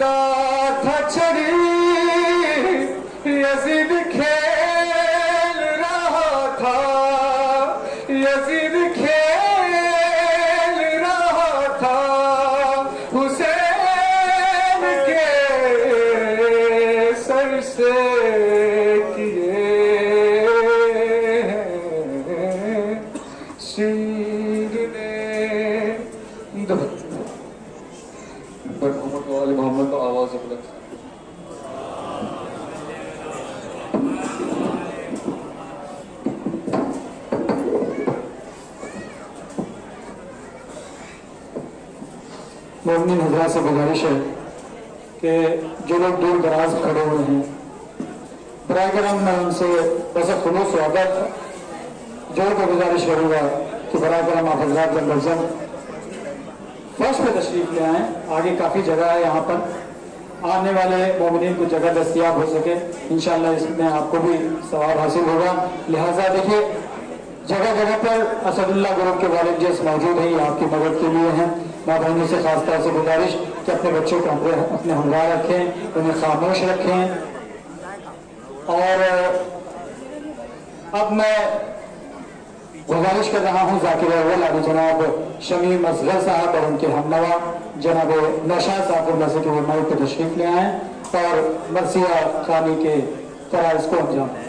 था हजरा से गुजारिश है कि जो लोग दूर दराज खड़े हुए हैं बरए करम मैं उनसे वैसे खुलूस स्वागत जो को गुजारिश करूँगा कि करम आप हजरात जब लफ्जन फ़र्स्ट पे तशरीफ़ ले आए। आगे काफ़ी जगह है यहाँ पर। आने वाले मोमिन को जगह दस्तियाब हो सके। इनशाला इसमें आपको भी सवाब हासिल होगा। लिहाजा देखिए, जगह जगह पर असदुल्ला ग्रुप के वालिद जिस मौजूद हैं, ये आपकी मदद के लिए हैं। माँ बहनों से खास तौर से गुजारिश कि अपने बच्चों को अपने हमगार रखें, उन्हें खामोश रखें। और, अब मैं गुजारिश कर रहा हूँ, जाकिर अव्वल अभी जनाब शमीम असगर साहब और उनके हमनवा, जनाब नशा साहब और मसी के माइक पर तशरीफ़ ले आए और मरसिया खानी के फराज को अंजाम दें।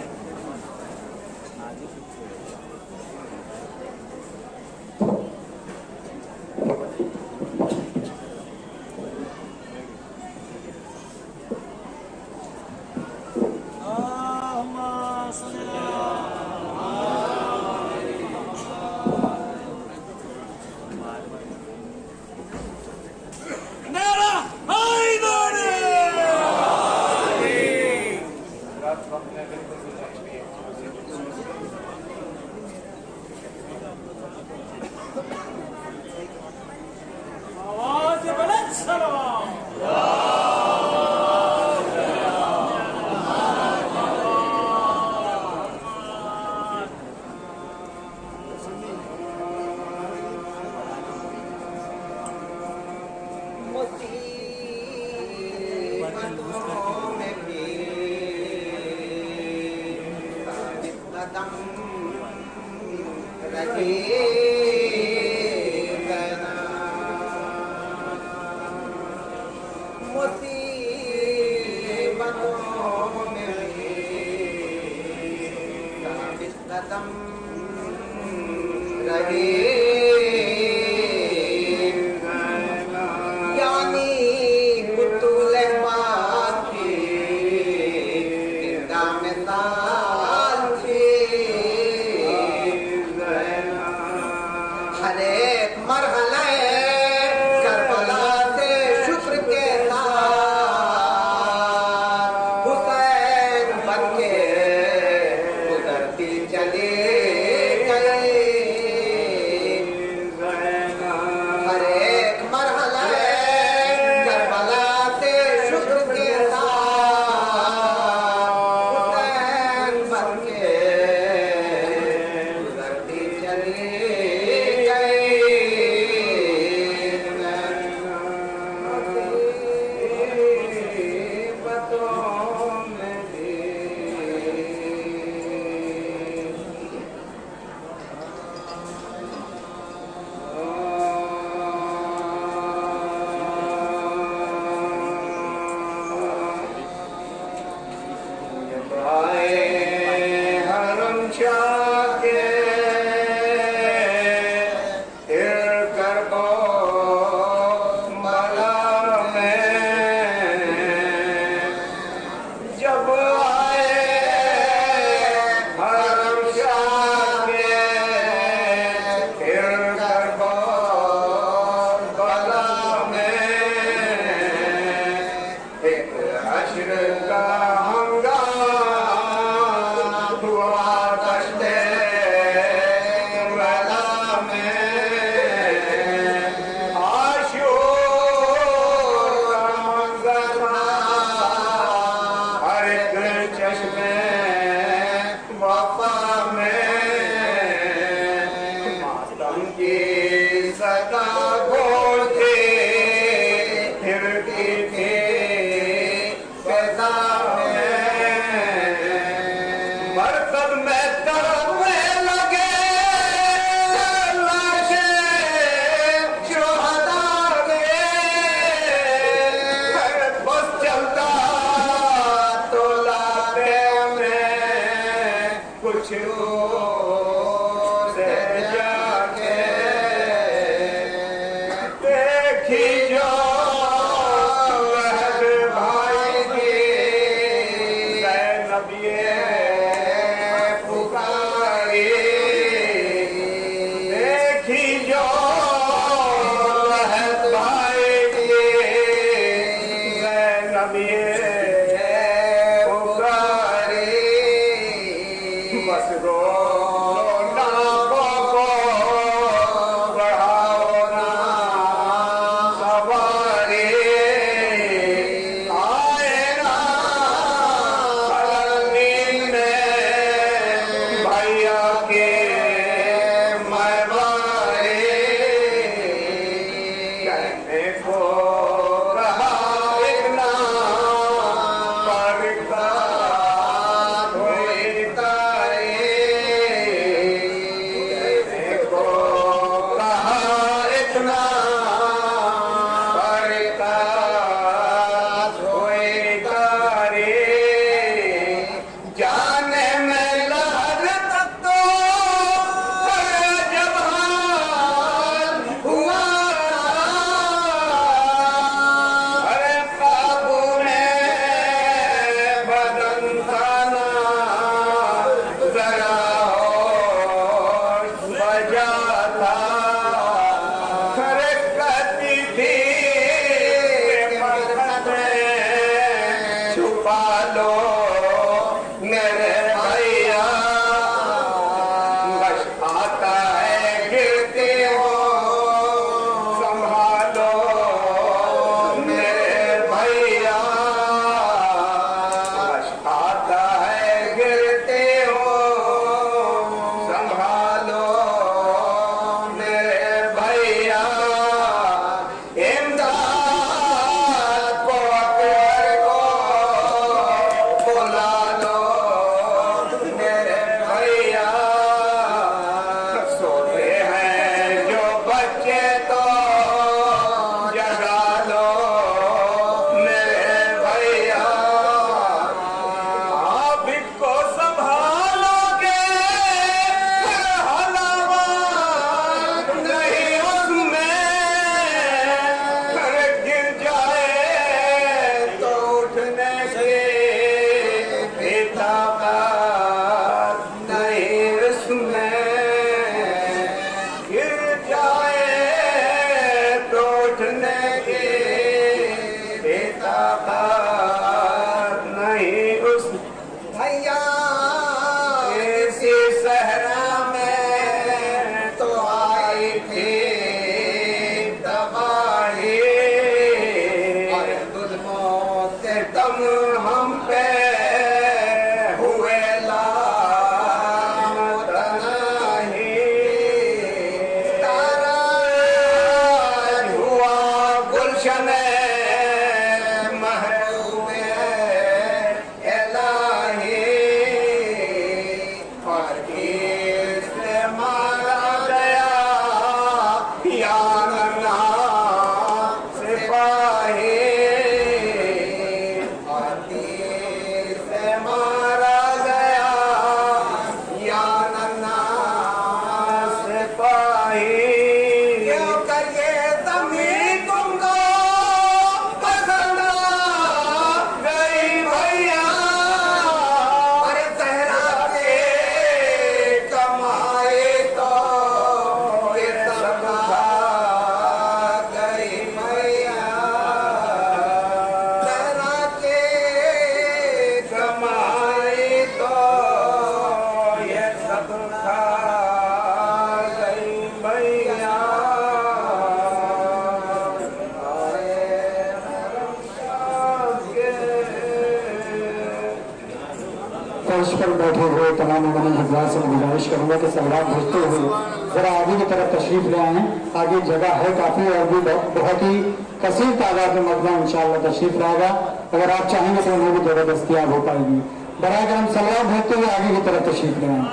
तशरीफ़ ले आए आगे जगह है काफ़ी और भी बहुत ही कसीर तादाद में मजमा इंशाल्लाह तशरीफ़ लाएगा। अगर आप चाहेंगे तो उन्हें भी जगह दस्तियाब हो पाएगी। बड़ा करम सवाल भेजते हुए आगे की तरफ़ तशरीफ़ ले आए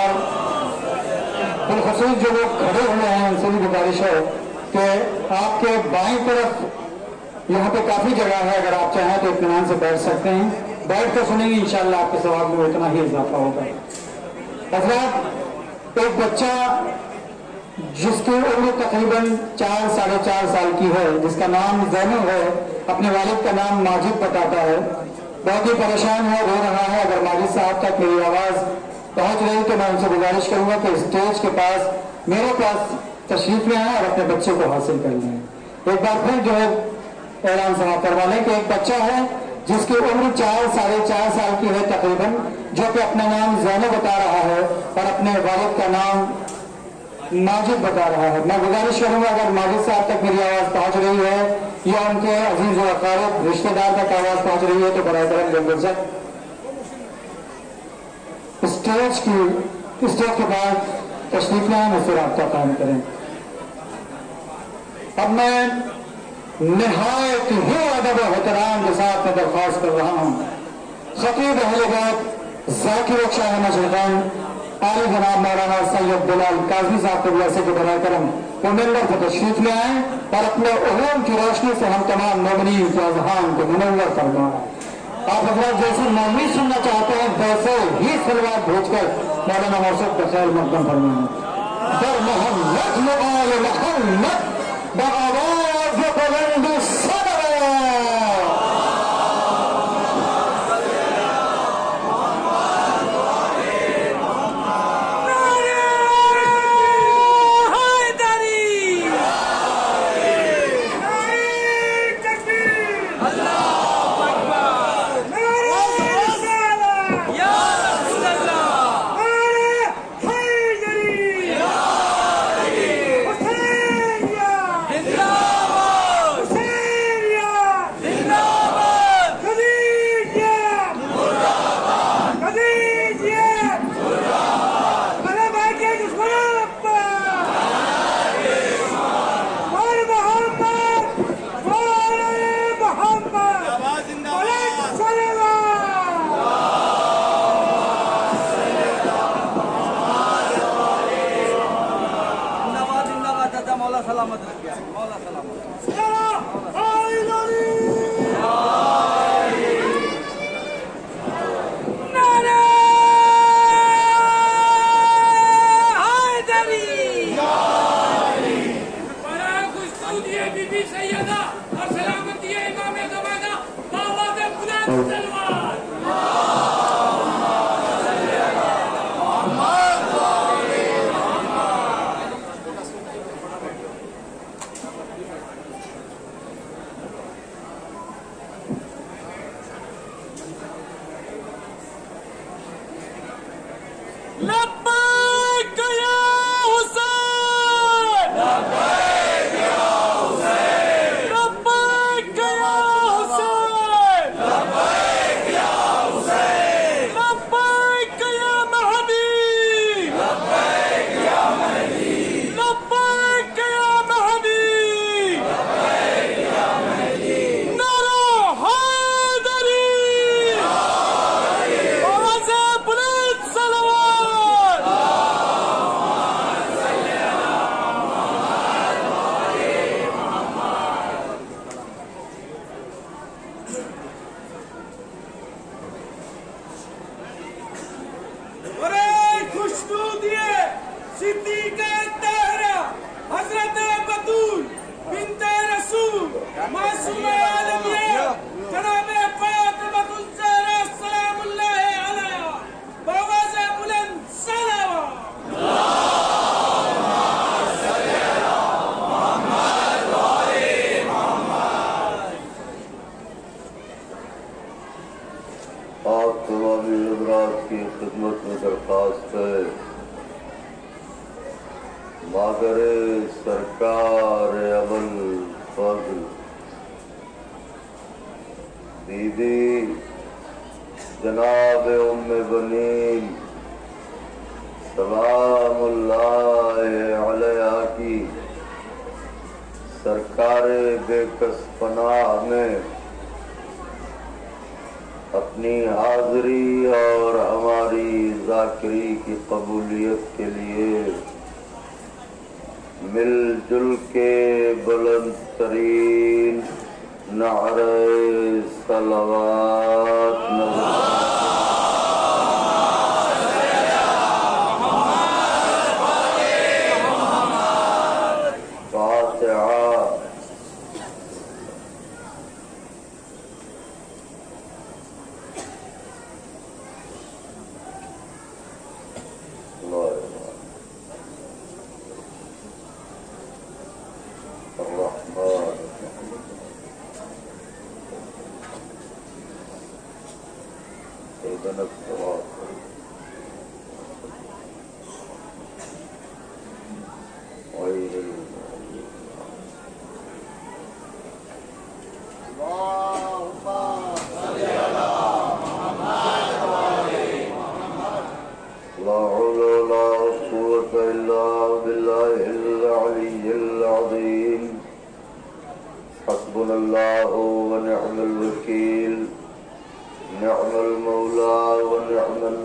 और बिलखसूस जो लोग खड़े हुए हैं, उनसे भी गुजारिश है कि आपके बाएँ तरफ़ यहाँ पे काफ़ी जगह है, अगर आप चाहें तो इतमान से बैठ सकते हैं। बैठ कर सुनेंगे, इंशाल्लाह आपके सवाल में उतना ही इजाफा होगा। हजरात एक बच्चा जिसकी उम्र तकरीबन चार, साढ़े चार साल की है, जिसका नाम जैनब है, अपने वालिद का नाम माजिद बताता है। बहुत ही परेशान है, रो रहा है, अगर माजिद साहब तक मेरी आवाज़ पहुँच रही तो मैं उनसे गुजारिश करूँगा कि स्टेज के पास, मेरे पास तशरीफ़ ले आए और अपने बच्चे को हासिल कर लें। एक बार फिर जो है, ऐलान समाप्त करवा लें कि एक बच्चा है, जिसकी उम्र चार, साढ़े चार साल की है तकरीबन, जो कि अपना नाम जैनब बता रहा है और अपने वालिद का नाम माजिद बता रहा है। मैं गुजारिश करूँगा, अगर माजिद साहब तक मेरी आवाज़ पहुँच रही है, या उनके अज़ीज़ अकारब रिश्तेदार तक आवाज़ पहुँच रही है तो बड़ा करम जंगल से स्टेज की, स्टेज के बाद तशरीफ़ लाएँ और रबता कायम करें। अब मैं नहायत ही अदब एहतराम के साथ मैं दरख्वास्त कर रहा हूँ। खतीब अहल जाकिर शाह मशरकान आली जनाब मौलाना सैयद बिलाल काजमी साहब जैसे के बना करम मेंबर को तशरीफ़ ले आए और अपने उलूम की रोशनी से हम तमाम मोमिन के अजहान को मुनवर फरमाएँ आप हजरात जैसे मौमी सुनना चाहते हैं, वैसे ही सलवार भेजकर मौलाना मौसद का खैर मकदम फरमाएँ मोहम्मद मोहम्मद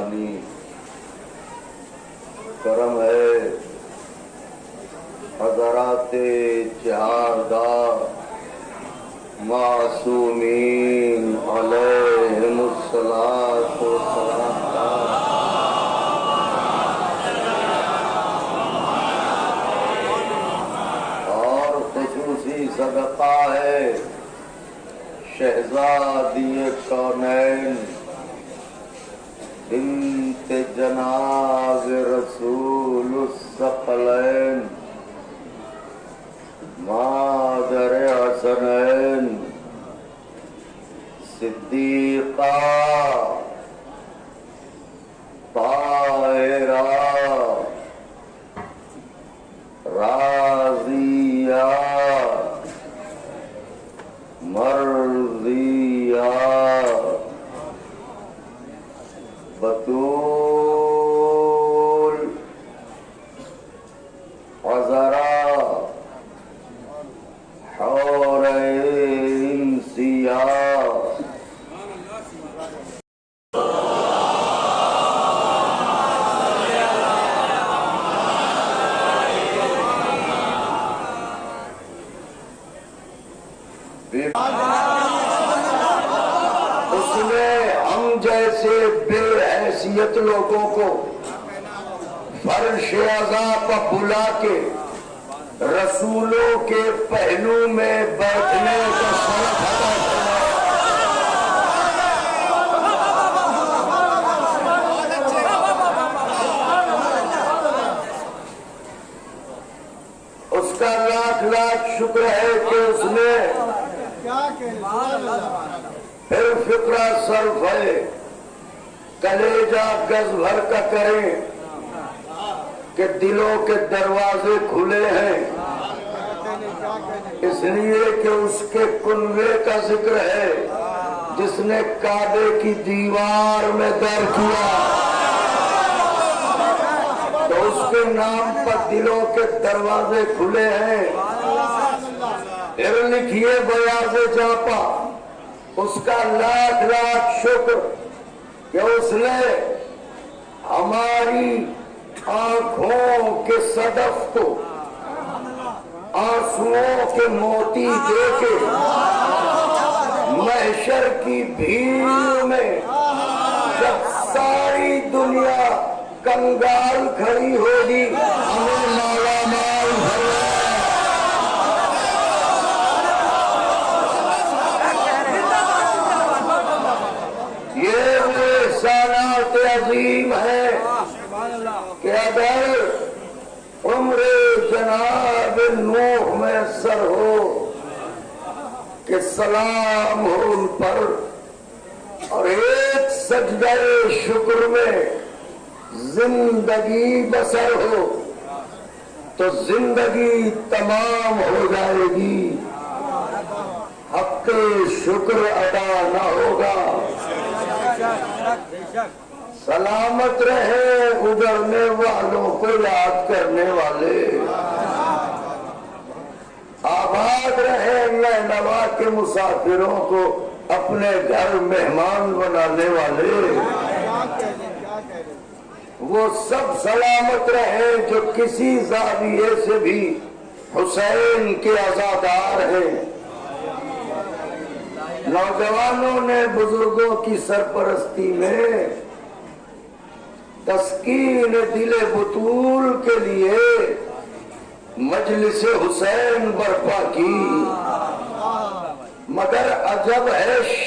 ईमानी करम है। हजरात चारदा मासूमीन अलैहिमुस्सलातु और खसूसी सदका है। शहजादी कौनैन बिन्त जनाब रसूल सकलैन मादर हसनैन सिद्दीका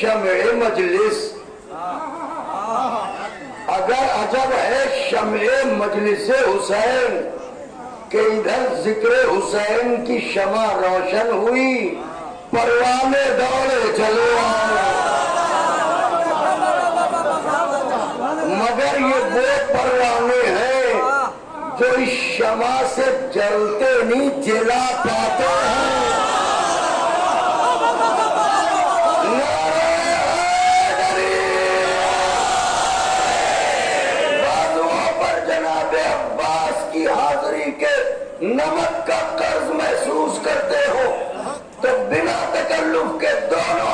शम मजलिस अगर अजब है शम मजलिस हुसैन के इधर ज़िक्र हुसैन की शमा रोशन हुई परवाने दौड़े चलो मगर ये वो परवाने हैं जो इस शमा से जलते नहीं जला पाते हैं रहमत का कर्ज महसूस करते हो तो बिना तकल्लुफ के दोनों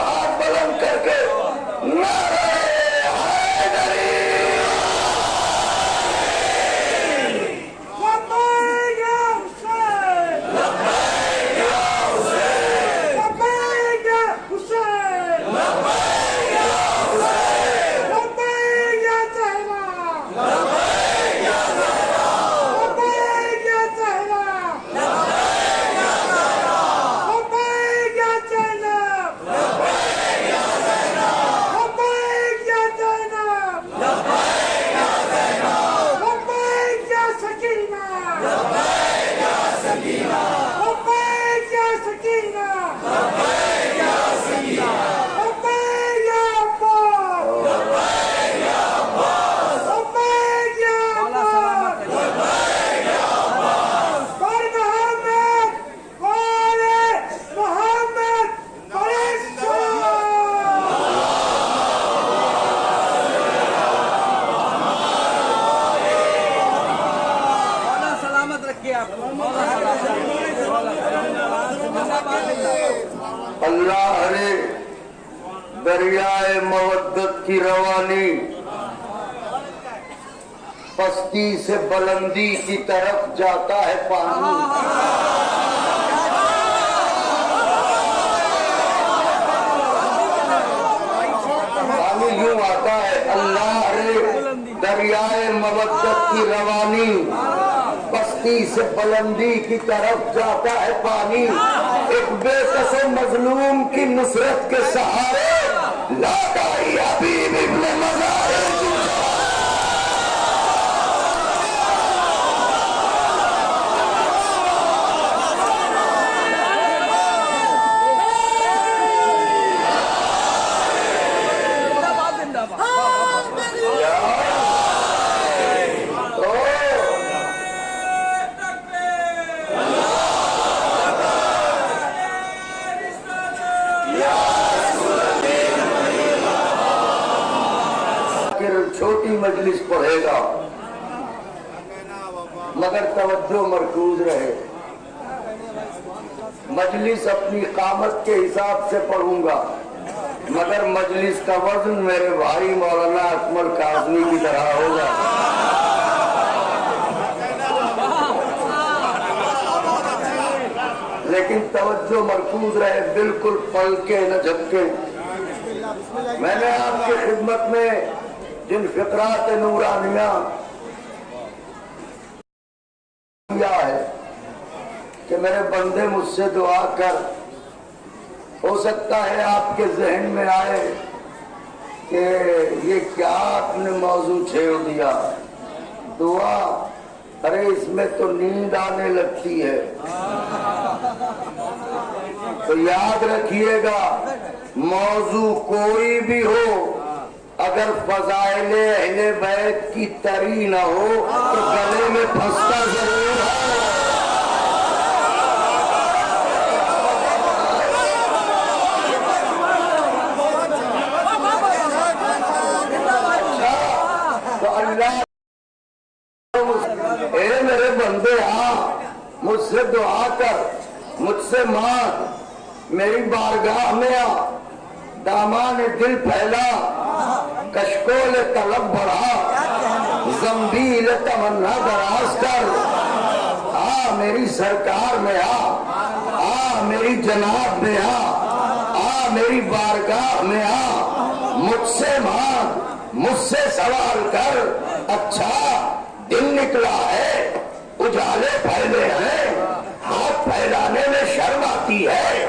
बंदी की तरफ़ जाता है पानी। पानी यू आता है, अल्लाह रे, दरियाए मवदत की रवानी। बस्ती से बुलंदी की तरफ़ जाता है पानी। एक बेकसो मजलूम की नुसरत के सहारे, लाता ही अभी मज़ा मजलिस अपनी कामत के हिसाब से पढ़ूँगा। मगर मजलिस का वज़न मेरे भाई मौलाना अकमल काजमी की तरह होगा। लेकिन तवज्जो मरकूज रहे, बिल्कुल पल के न झपके। मैंने आपकी खिदमत में जिन फिक्रात नूरानिया मेरे बंदे मुझसे दुआ कर। हो सकता है आपके जहन में आए कि ये क्या आपने मौजू छेड़ दिया। दुआ, अरे इसमें तो नींद आने लगती है। तो याद रखिएगा, मौजू कोई भी हो, अगर फजाइले अहले बैत की तरी ना हो तो गले में फंसता ज़रूर है तो अल्लाह ए बंदे हाँ मुझसे दुआ कर, मुझसे मांग। मेरी बारगाह में आ। दामा ने दिल फैला। कशकोल तलब बढ़ा। जम्बील तमन्ना दराज कर। आ, मेरी सरकार में आ। आ, मेरी जनाब में आ। आ, मेरी बारगाह में आ। मुझसे मांग, मुझसे सवाल कर। अच्छा दिन निकला है। उजाले फैले हैं। हाथ फैलाने में शर्म आती है।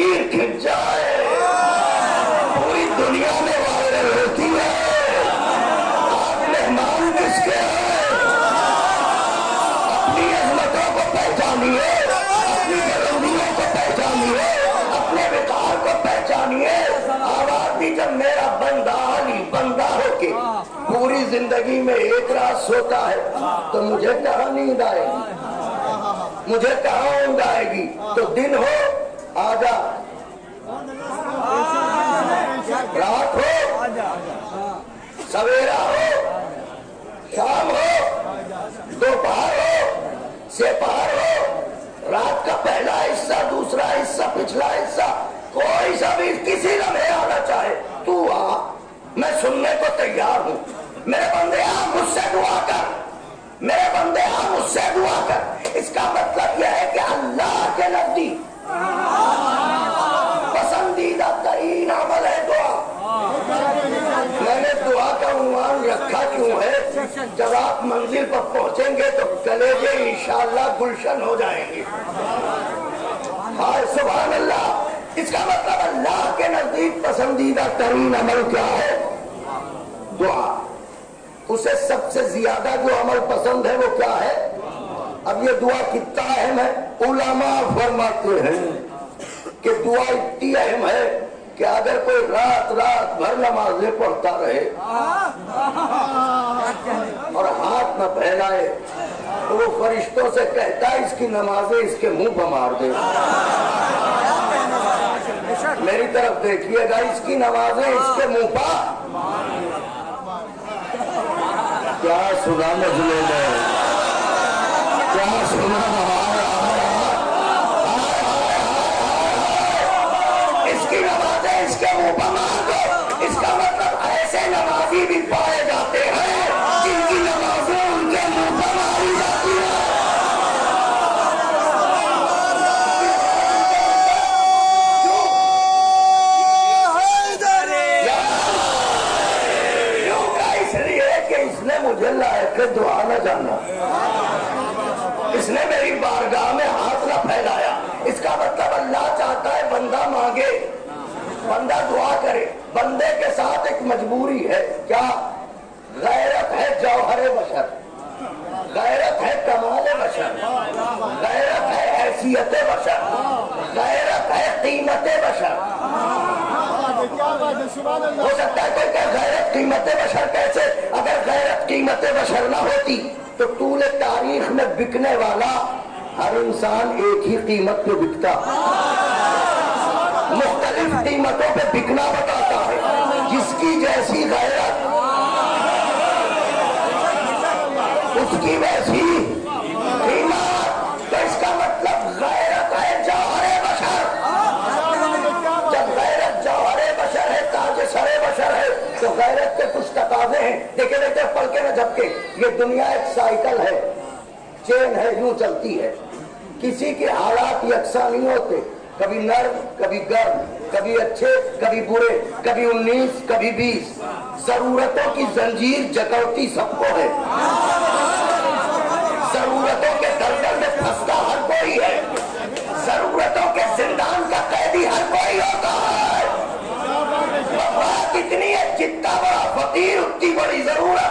तस्वीर खिंच जाए। पूरी दुनिया में वायरल होती है। आप मेहमान किसके अपनी अजमतों को पहचानिए। अपनी बुलंदियों को पहचानिए। अपने विकार को पहचानिए। आवाज़ जब मेरा बंदा अली बंदा होके पूरी ज़िंदगी में एक रात सोता है तो मुझे कहा नींद आएगी? मुझे कहा ऊंद आएगी? तो दिन हो आजा। रात हो। सवेरा हो। शाम हो। दोपहर हो। सेपहर हो। रात का पहला हिस्सा, दूसरा हिस्सा, पिछला हिस्सा, कोई सा भी किसी लम्हे आना चाहे, तू आ। मैं सुनने को तैयार हूँ। मेरे बंदे आ मुझसे दुआ कर। मेरे बंदे आ मुझसे दुआ कर। इसका मतलब यह है कि अल्लाह के नज़दीक पसंदीदा तरीन अमल है दुआ। मैंने दुआ का उन्वान रखा क्यों है? जब आप मंजिल पर पहुँचेंगे तो कलेजे इंशाल्लाह गुलशन हो जाएँगे। हाय सुबह अल्लाह इसका मतलब अल्लाह के नज़दीक पसंदीदा तरीन अमल क्या है? दुआ। उसे सबसे ज़्यादा जो अमल पसंद है वो क्या है? अब ये दुआ कितना अहम है? उलामा फरमाते हैं कि दुआ इतनी अहम है कि अगर कोई रात रात भर नमाजें पढ़ता रहे और हाथ न फैलाए तो वो फरिश्तों से कहता है, इसकी नमाजें इसके मुँह पर मार दे। मेरी तरफ़ देखिएगा, इसकी नमाजें इसके मुँह पर। क्या सुना मजले में क्या सुना इसकी नमाजें इसके मुँह पर मार दो इसका मतलब ऐसे नमाजी भी पाए बंदा दुआ करे। बंदे के साथ एक मजबूरी है। क्या? गैरत है जौहर बशर। गैरत है कमाल बशर। गैरत है हैसियत बशर। गैरत है कीमत बशर। हो सकता है कोई गैरत कीमत बशर कैसे? अगर गैरत कीमत बशर ना होती तो तूल तारीख में बिकने वाला हर इंसान एक ही कीमत पे बिकता। मुख्तलिफ़ कीमतों पर बिकना बताता है। जिसकी जैसी गैरत, उसकी वैसी तो मतलब है जब है है तो गैरत के कुछ हैं। देखे झपके। ये दुनिया एक साइकिल है। चेन है, यूँ चलती है। किसी के हालात यकसा नहीं होते कभी नर्म, कभी गर्म, कभी अच्छे, कभी बुरे, कभी उन्नीस, कभी बीस। जरूरतों की जंजीर जकड़ती सबको है। जरूरतों के दलदल में फंसता हर कोई है। जरूरतों के जिंदान का कैदी हर कोई होता है। इतनी है जितना बड़ा फकीर, उतनी बड़ी ज़रूरत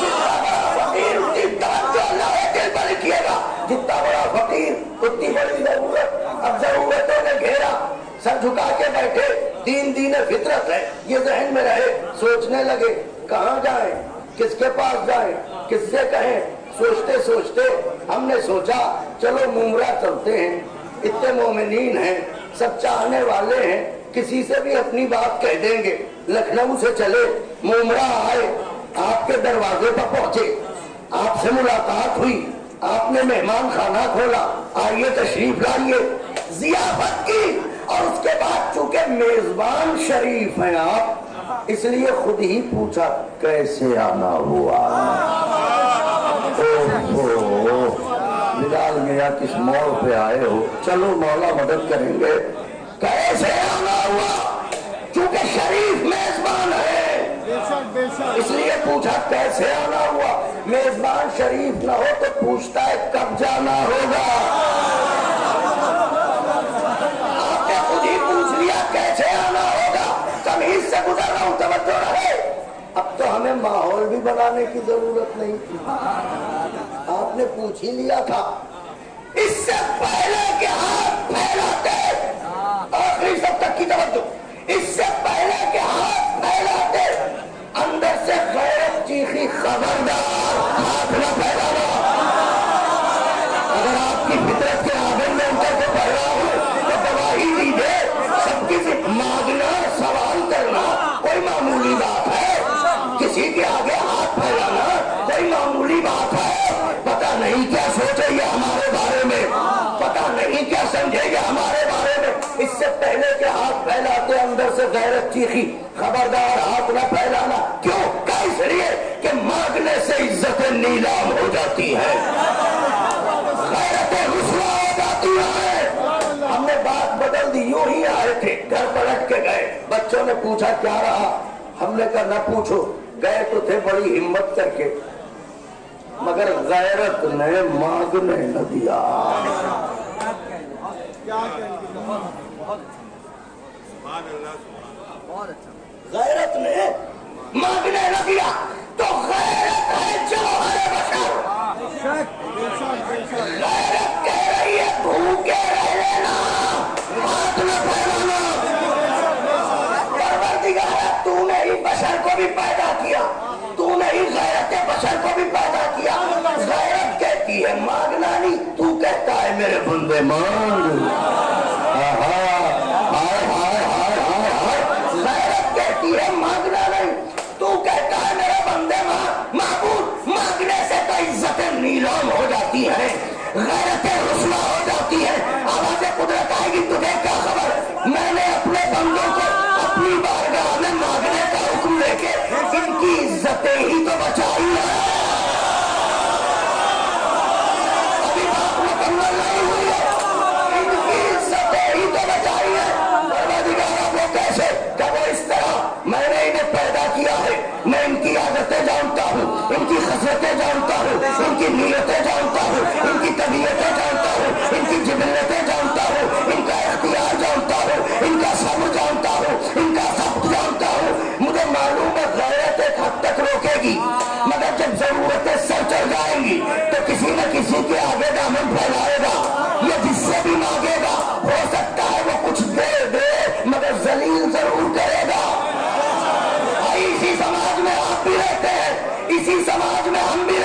जितना बड़ा फकीर उतनी दान जो अल्लाह ने दिल पर लिखिएगा जितना बड़ा फकीर उतनी बड़ी ज़रूरत अब जरूरतों ने घेरा सर झुका के बैठे। दीन दीन फितरत है, ये जहन में रहे, सोचने लगे, कहाँ जाए, किसके पास जाए, किससे कहें? सोचते सोचते हमने सोचा, चलो मुमरा चलते हैं। इतने मोमिनीन हैं, सब चाहने वाले हैं, किसी से भी अपनी बात कह देंगे। लखनऊ से चले मुमरा आए, आपके दरवाजे पर पहुँचे। आपसे मुलाकात हुई, आपने मेहमान खाना खोला, आइए तशरीफ़ लाइए। जियाफत की और उसके बाद चूँकि मेजबान शरीफ हैं आप, इसलिए खुद ही पूछा, कैसे आना हुआ? बिलाल मिया किस मोड़ पे आए हो? चलो मौला मदद करेंगे। कैसे आना हुआ? चूँकि शरीफ मेजबान है। इसलिए पूछा, कैसे आना हुआ? मेजबान शरीफ ना हो तो पूछता है, कब जाना होगा? से गुजर तवज्जो रहे अब तो हमें माहौल भी बनाने की ज़रूरत नहीं। आपने पूछ ही लिया था। इससे पहले के हाथ फैलाते, आखिरी सब तक की तवज्जो इससे पहले के हाथ फैलाते, अंदर से गैरत चीखी खबरदार हाथ न फैलाना किसी के आगे हाथ फैलाना, कोई मामूली बात है? पता नहीं क्या सोचेंगे हमारे बारे में। पता नहीं क्या समझेंगे हमारे बारे में। इससे पहले के हाथ फैलाते, अंदर से गैरत चीखी, खबरदार हाथ न फैलाना। क्यों? क्या इसलिए कि मांगने से इज़्ज़त नीलाम हो जाती है। गैरतें हमने बात बदल दी, यूँ ही आए थे, घर पलट के गए। बच्चों ने पूछा, क्या रहा? हमने कहा, न पूछो। गए तो थे, बड़ी हिम्मत करके। मगर गैरत ने मांगने न दिया। गैरत ने मांगने न दिया। तो गैरत है जो हरे बशर। गैरत कह रही है भूखे रह लेना हाथ न फैलाना परवरदिगार तूने ही बशर को भी पैदा किया। तूने ही गैरत बशर को भी पैदा किया। गैरत कहती है मांगना नहीं तू कहता है, मेरे बंदे, मांग। कुदरत आएगी, तुझे क्या खबर? मैंने अपने बंदों को अपनी बारगाह में मांगने का लेके तो इनकी इज्जतें ही तो बचाई है। कैसे? वो इस तरह मैंने इन्हें पैदा किया है? मैं इनकी आदतें जानता हूँ, इनकी खसरतें जानता हूँ, इनकी नीयतें जानता हूँ, इनकी तबीयतें जानता हूँ, इनकी जिबलतें रोकेगी मगर जब जरूरतें सर चढ़ जाएँगी तो किसी न किसी के आगे दामन फैलाएगा। ये जिससे भी मांगेगा, हो सकता है वो कुछ दे दे, मगर जलील ज़रूर करेगा। इसी समाज में आप भी रहते हैं, इसी समाज में हम भी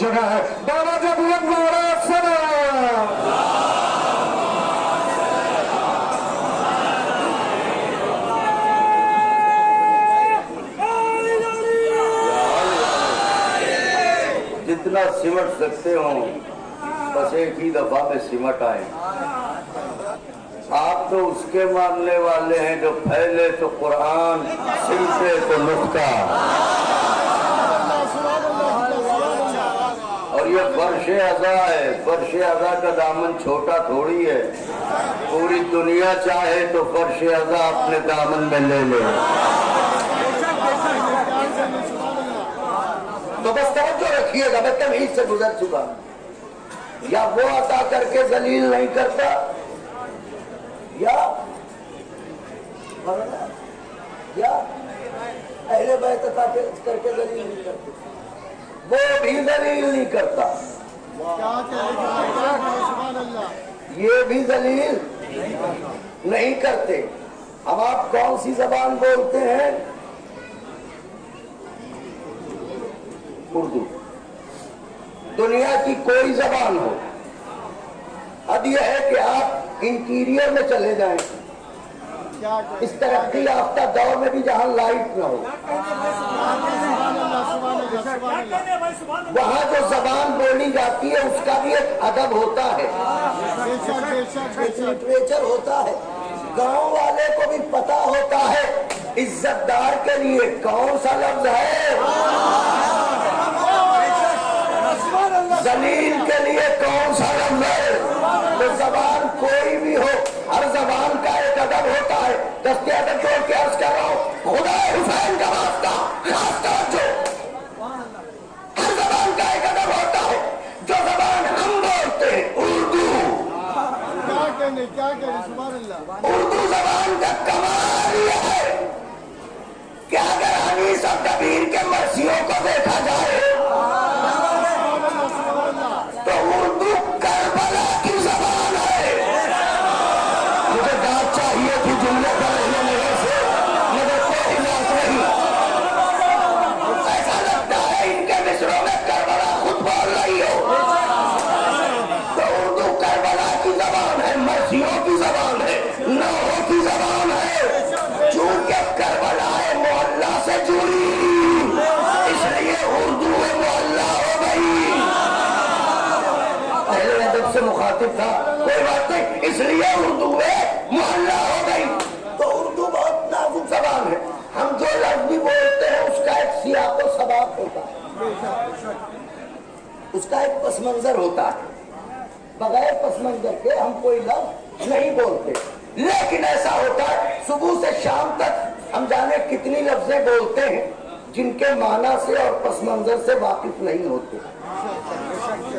जगह है। बाबा जब जितना सिमट सकते हो, बस एक ही दफ़ा में सिमट आए। आप तो उसके मानने वाले हैं जो फैले तो कुरान सिलते तो नुस्खा। ये फर्श अदा है, फर्श अदा का दामन छोटा थोड़ी है। पूरी दुनिया चाहे तो फर्श अदा अपने दामन में ले ले। तो बस तवज्जो रखिएगा, मैं तमीज से गुजर चुका या वो अता करके जलील नहीं करता, या या पहले बैत करके जलील नहीं करते। वो भी जलील नहीं करता। ये भी जलील नहीं करते। अब आप कौन सी जबान बोलते हैं? उर्दू। दुनिया की कोई जबान हो। अब यह है कि आप इंटीरियर में चले जाएँ। इस तरक्की याफ्ता दौर में भी जहाँ लाइट ना हो। वहाँ जो जबान बोली जाती है, उसका भी एक अदब होता है। लिटरेचर होता है। गाँव वाले को भी पता होता है, इज्जतदार के लिए कौन सा लफ्ज है? जलील के लिए कौन सा लफ्ज है? तो जबान कोई भी हो, हर जबान का एक अदब होता है। दस्ते अदब जोड़ के अर्ज़ कर रहा हूँ खुदा हुसैन का वास्ता खास तवज्जो उर्दू जबान का कमाल यह है कि अगर सब कबीर के मर्सियों को देखा मुखातिब था, कोई बात नहीं इसलिए उर्दू में मोहल्ला हो गई। तो उर्दू बहुत नाजुक जबान है। हम जो लफ्ज भी बोलते हैं, उसका एक सियाक और सबाब होता है। उसका एक पस मंजर होता है। बगैर पस मंजर के हम कोई लफ्ज नहीं बोलते। लेकिन ऐसा होता है, सुबह से शाम तक हम जाने कितनी लफ्जें बोलते हैं, जिनके माना से और पस मंजर से वाकिफ नहीं होते।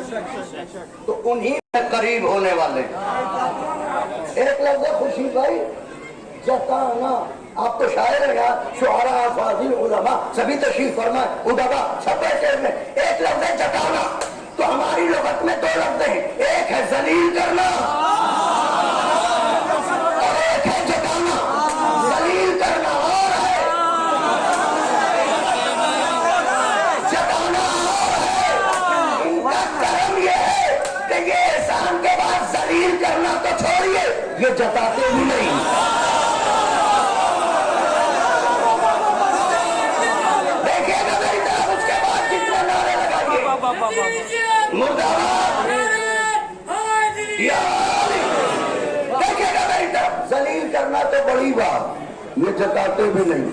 तो उन्हीं में करीब होने वाले। एक लफ्ज खुशी भाई, जताना। आप तो शायर है यार, शुहरा फाजिल उलमा, सभी तशीफ फरमा उदबा सब बैठे में एक लफ्ज है जताना। तो हमारी लगत में दो लफ्ज हैं। एक है जलील करना। बाद करना तो छोड़िए। ये जताते भी नहीं। देखिएगा मेरी तरफ़ उसके बाद जितने नारे लगाइए। मुर्दाबाद। देखिएगा मेरी तरफ़ जलील करना तो बड़ी बात। ये जताते भी नहीं।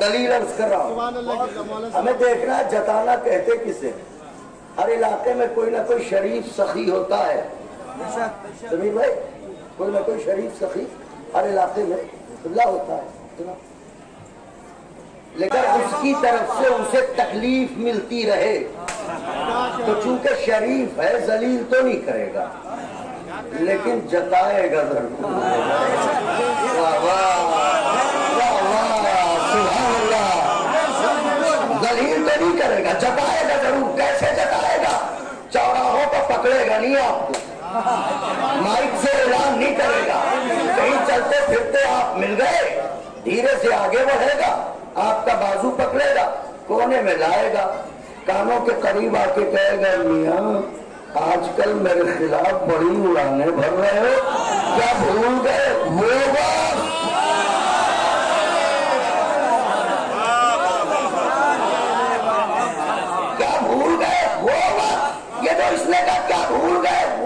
दलील अर्ज़ कर रहा हूँ। हमें देखना जताना कहते किसे? हर इलाके में कोई ना कोई शरीफ सखी होता है। जमीर भाई कोई ना कोई शरीफ सखी हर इलाके में खुला होता है लेकिन उसकी तरफ़ से उसे तकलीफ़ मिलती रहे। तो चूँकि शरीफ है जलील तो नहीं करेगा लेकिन जताएगा ज़रूर। दलील तो नहीं करेगा जताएगा। पकड़ेगा नहीं आपको। माइक से ऐलान नहीं करेगा। कहीं चलते फिरते आप मिल गए, धीरे से आगे बढ़ेगा, आपका बाजू पकड़ेगा, कोने में लाएगा। कानों के करीब आके कहेगा, मिया, आजकल मेरे खिलाफ बड़ी उड़ाने भर रहे हो। क्या भूल गए? होगा क्या भूल गए? होगा ये तो इसने कहा Woo!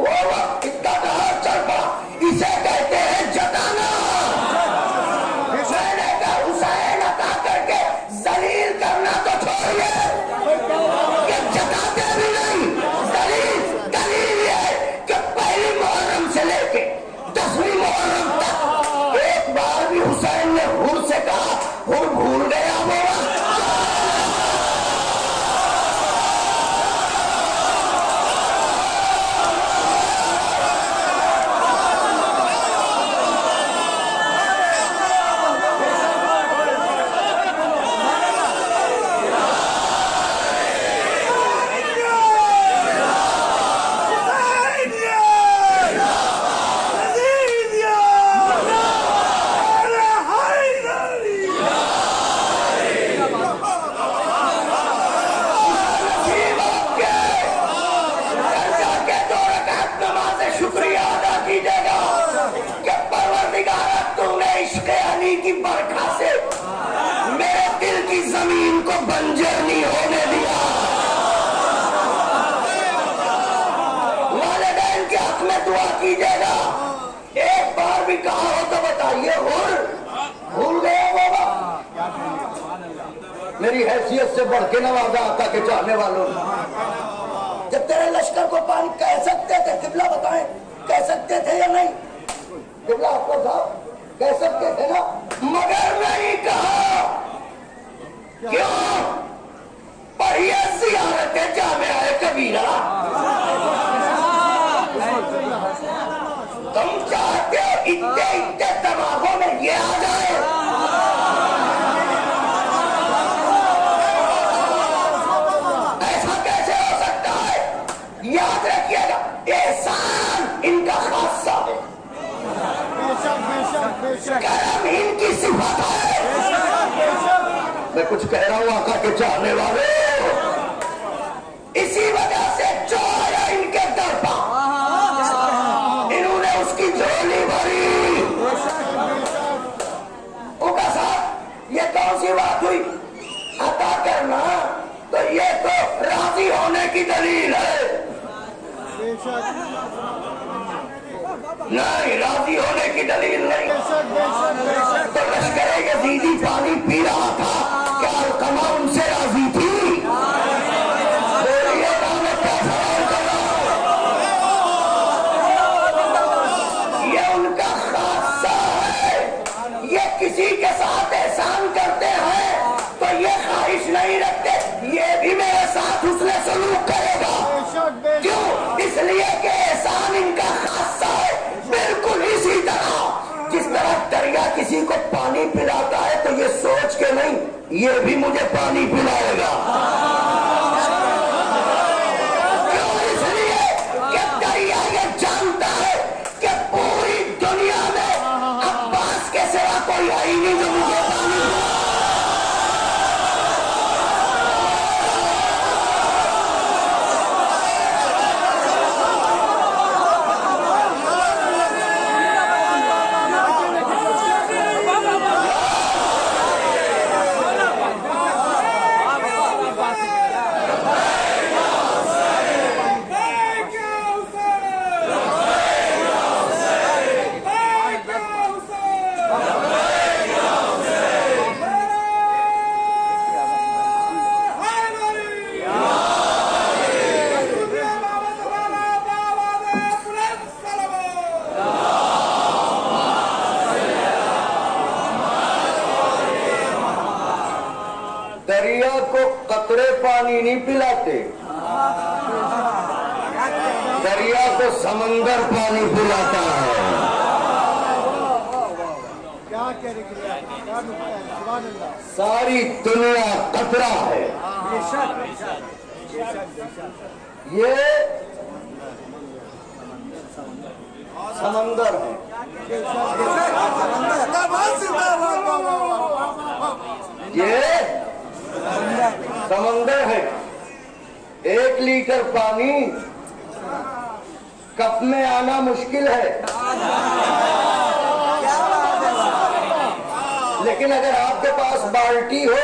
पास बाल्टी हो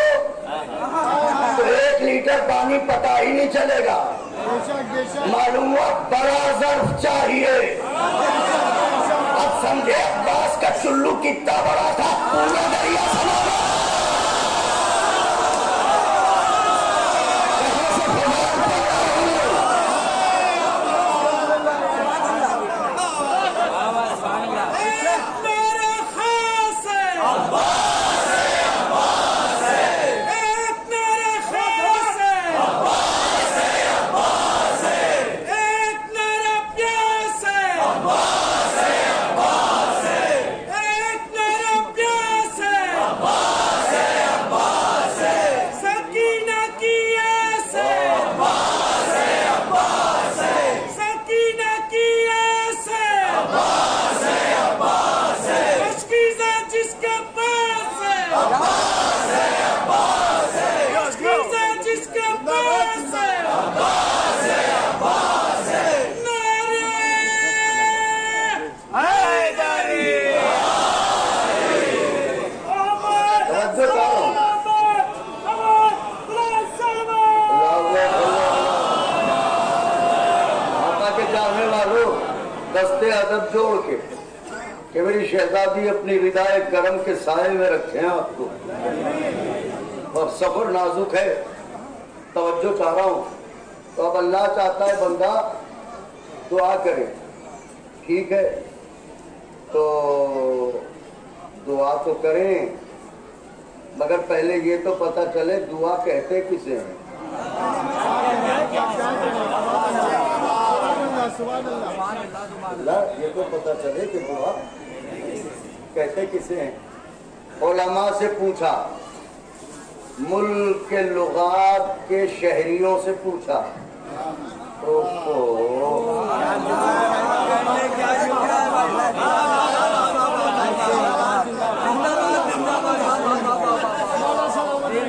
तो एक लीटर पानी पता ही नहीं चलेगा। मालूम हुआ बड़ा जर्फ चाहिए। अब समझे अब्बास का चुल्लू कितना बड़ा था, पूरा दरिया गया। मेरे खास है एक मेरे खास है एक मेरा प्यास है एक मेरा प्यास है सकीना की आस है सकीना की आस है मुश्किल जिसके पास है मुश्किल जिसके पास है नारे हैदरी अमर तवज्जो करो। अमर अमर अमर सलमान माता के चाहने वालों दस्ते अदब जोड़ के कि शहजादी अपनी रिदाए गरम के साय में रखे हैं आपको। और सफ़र नाजुक है। तवज्जो चाह रहा हूँ। तो अब अल्लाह चाहता है बंदा दुआ करे। ठीक है? तो दुआ तो करें। मगर पहले ये तो पता चले, दुआ कहते किसे हैं? ये तो पता चले कि दुआ कहते किसे हैं? ओलमा से पूछा। मुल्क के लुगात के शहरियों से पूछा। ओहो।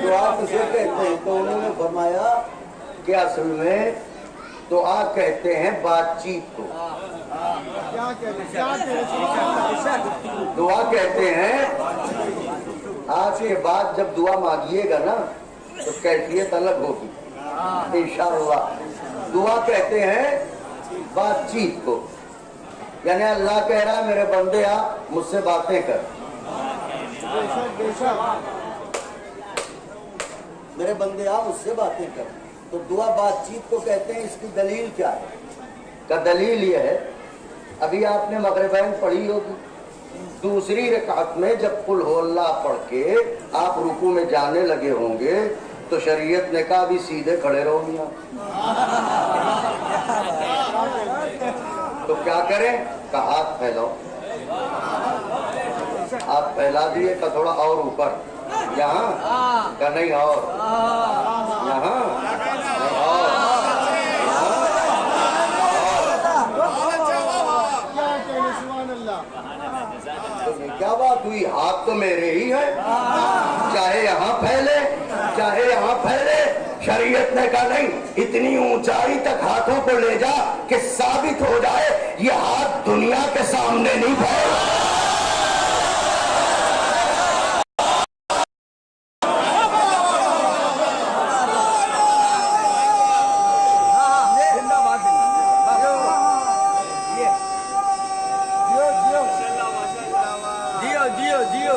दुआ किसे कहते हैं तो उन्होंने फरमाया कि असल में दुआ कहते हैं बातचीत को। दुआ कहते हैं, आज के बाद जब दुआ मांगिएगा ना तो कैफियत अलग होगी। इंशाअल्लाह। दुआ कहते हैं बातचीत को। यानी अल्लाह कह रहा है, मेरे बंदे आ मुझसे बातें कर। मेरे बंदे आ मुझसे बातें कर। तो दुआ बातचीत को कहते हैं, इसकी दलील क्या है? का दलील यह है, अभी आपने मगरबैन पढ़ी होगी। दूसरी रकात में जब कुल हो अल्लाह पढ़ के आप रुकू में जाने लगे होंगे तो शरीयत ने कहा, अभी सीधे खड़े रहो मियाँ। तो क्या करें? का हाथ फैलाओ। आप फैला दिए का थोड़ा और ऊपर। यहाँ? का नहीं, और। यहाँ नहीं और क्या कह रही सुभान अल्लाह तो ये क्या बात तो मेरे ही है। चाहे यहाँ फैले, चाहे यहाँ फैले, शरीयत ने कहा, नहीं, इतनी ऊंचाई तक हाथों को ले जा कि साबित हो जाए, ये हाथ दुनिया के सामने नहीं फैला जिंदाबाद जियो जियो जियो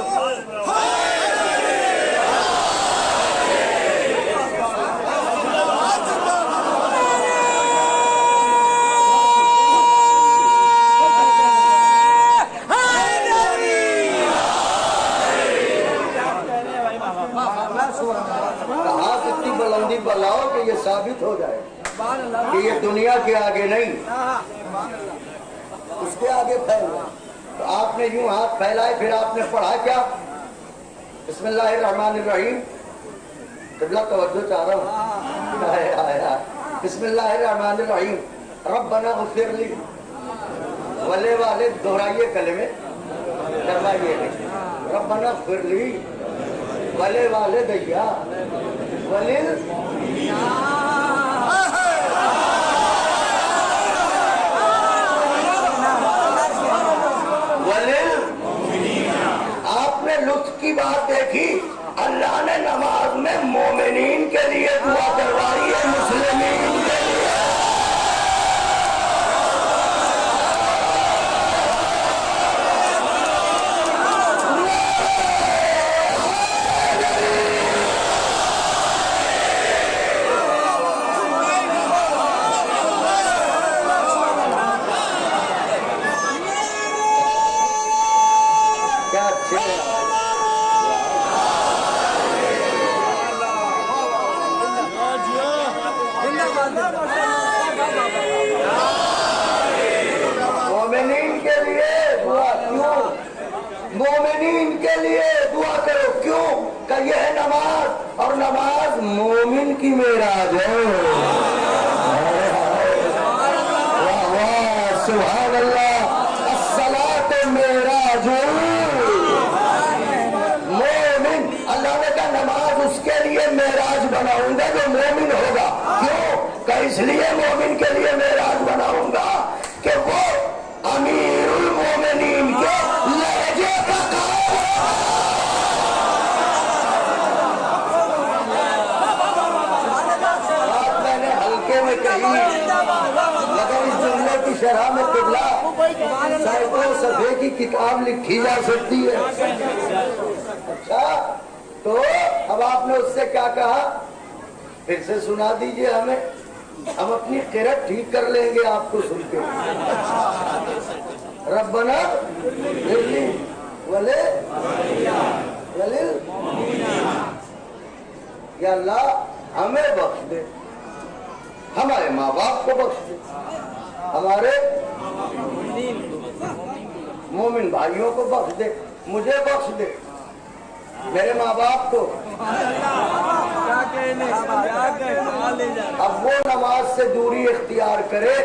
हाथ इतनी बुलंदी साबित हो जाए सुभान अल्लाह कि ये दुनिया के आगे नहीं हाँ, सुभान अल्लाह उसके आगे फैल रहा है। तो आपने यूँ हाथ फैलाए, फिर आपने पढ़ा क्या? बिस्मिल्लाहिर्रहमानिर्रहीम। किबला तवज्जो चाह रहा हूँ। हाय हाय हाय बिस्मिल्लाहिर्रहमानिर्रहीम। रब्बना गफिर ली वले वाले, दोहराइए कलमे। करवाइए। रब्बना गफिर ली वले वाले दैया। वलिल आपने लुत्फ की बात देखी, अल्लाह ने नमाज़ में मोमिन के लिए दुआ करवाई है मुस्लिम के नमाज़ मोमिन की मेराज। है मोमिन, अल्लाह नमाज़ उसके लिए बनाऊँगा जो मोमिन होगा। क्यों? इसलिए मोमिन के लिए मेराज बनाऊँगा कि वो अमीरुल मोमिनीन के लहजे का काम बात मैंने हल्के में कही मगर इस जुमले की शरह में किबला सैकड़ों सफे की किताब लिखी जा सकती है। अच्छा तो अब आपने उससे क्या कहा? फिर से सुना दीजिए हमें। हम अपनी किरत ठीक कर लेंगे आपको सुन के। रब्बना, दिल्ली, वले अल्लाह हमें बख्श दे। हमारे माँ बाप को बख्श दे। हमारे मोमिन भाइयों को बख्श दे मुझे बख्श दे। मेरे माँ बाप को अब वो नमाज़ से दूरी इख्तियार करे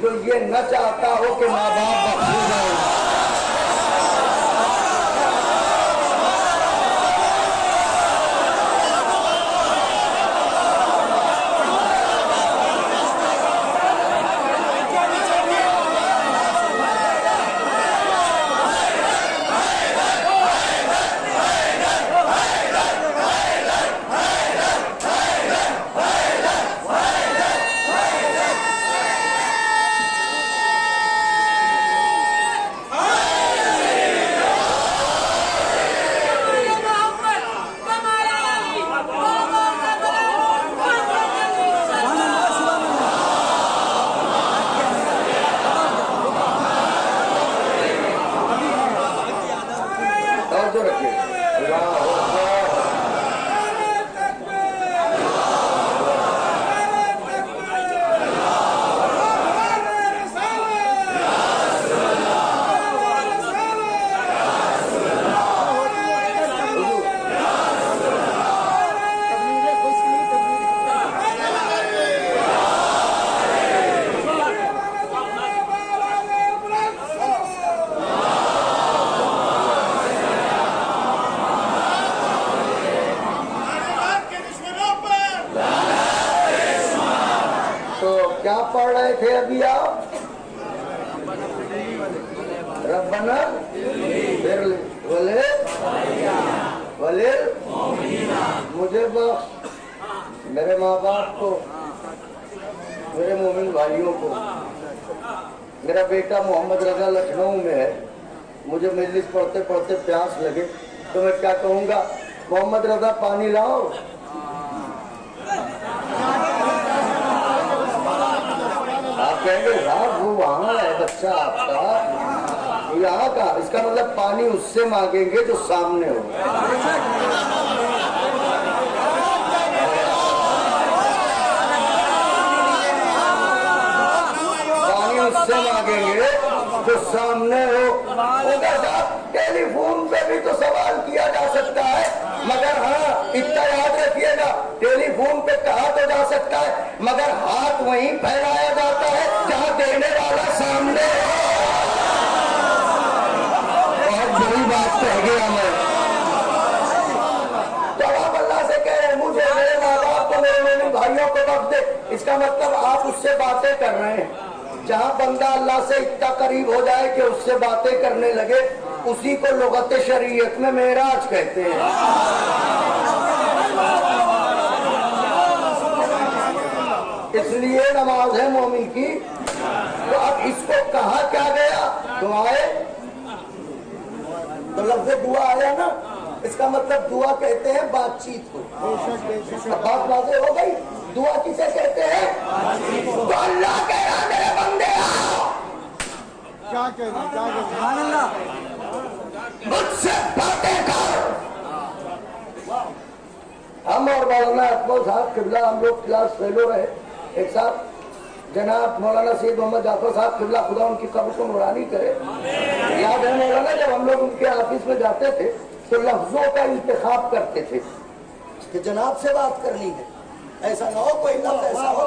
जो ये न चाहता हो कि माँ बाप बख्शे जाए मांगेंगे जो सामने गया मैं। तो आप अल्लाह से कह रहे हैं, मुझे मेरे माँ बाप को, मेरे मेरे भाइयों को वक्त दे। इसका मतलब आप उससे बातें कर रहे हैं। जहाँ बंदा अल्लाह से इतना करीब हो जाए कि उससे बातें करने लगे, उसी को लगत शरीयत में मेराज कहते हैं। इसलिए नमाज़ है मोमिन की। तो अब इसको कहा क्या गया? दुआए। तो लफ्ज दुआ आया ना इसका मतलब दुआ कहते हैं बातचीत को बात वाजे हो गई? दुआ किसे कहते हैं? तो अल्लाह कह रहा है, मेरे बंदे क्या कह रहे क्या मुझसे बातें कर। हम और मौलाना अकबर साहब किबला हम लोग क्लास फेलो रहे एक साथ। जनाब मौलाना सैद मोहम्मद जाफ़र साहब किबला खुदा उनकी कब्र को नुरानी करे। याद है मौलाना, जब हम लोग उनके ऑफ़िस में जाते थे तो लफ्जों का इंतखाब करते थे कि जनाब से बात करनी है। ऐसा ना हो कोई ऐसा हो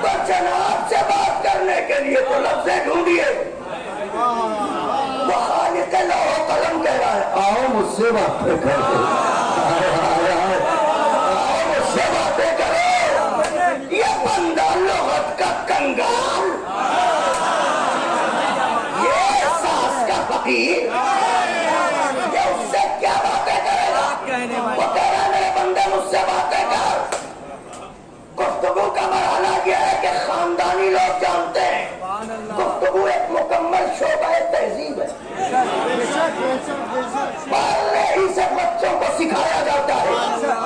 तो जनाब से बात करने के लिए तो लफ्ज ढूंढिए। कलम कह रहा है। आओ मुझसे बातें करो। का ये सास का पति ये उससे क्या बातें करेगा वो कह रहा मेरे बंदे मुझसे बातें कर। गुफ्तगू का मरहला यह है कि खानदानी लोग जानते हैं। गुफ्तगू एक मुकम्मल शोबा तहजीब है। ही से बच्चों को सिखाया जाता है।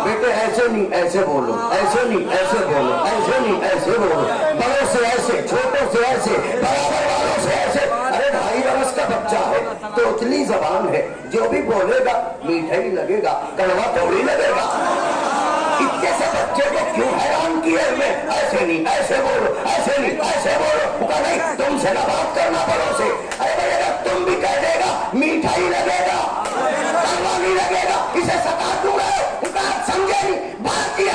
बेटे ऐसे नहीं ऐसे बोलो। ऐसे नहीं ऐसे बोलो। ऐसे नहीं ऐसे बोलो। बड़ों से ऐसे छोटों से ऐसे बराबर वालों से ऐसे। अरे ढाई बरस का बच्चा है तो उतली जबान है। जो भी बोलेगा मीठा ही लगेगा कड़वा थोड़ी लगेगा। इतने से बच्चे को क्यों हैरान किए हुए ऐसे नहीं, ऐसे बोलो, ऐसे नहीं, ऐसे बोलो। कहा नहीं, तुमसे ना बात करना पड़ो से अरे तुम भी कह देगा मीठा ही लगेगा लगेगा, इसे सता दूँगा। समझे नहीं, बात किया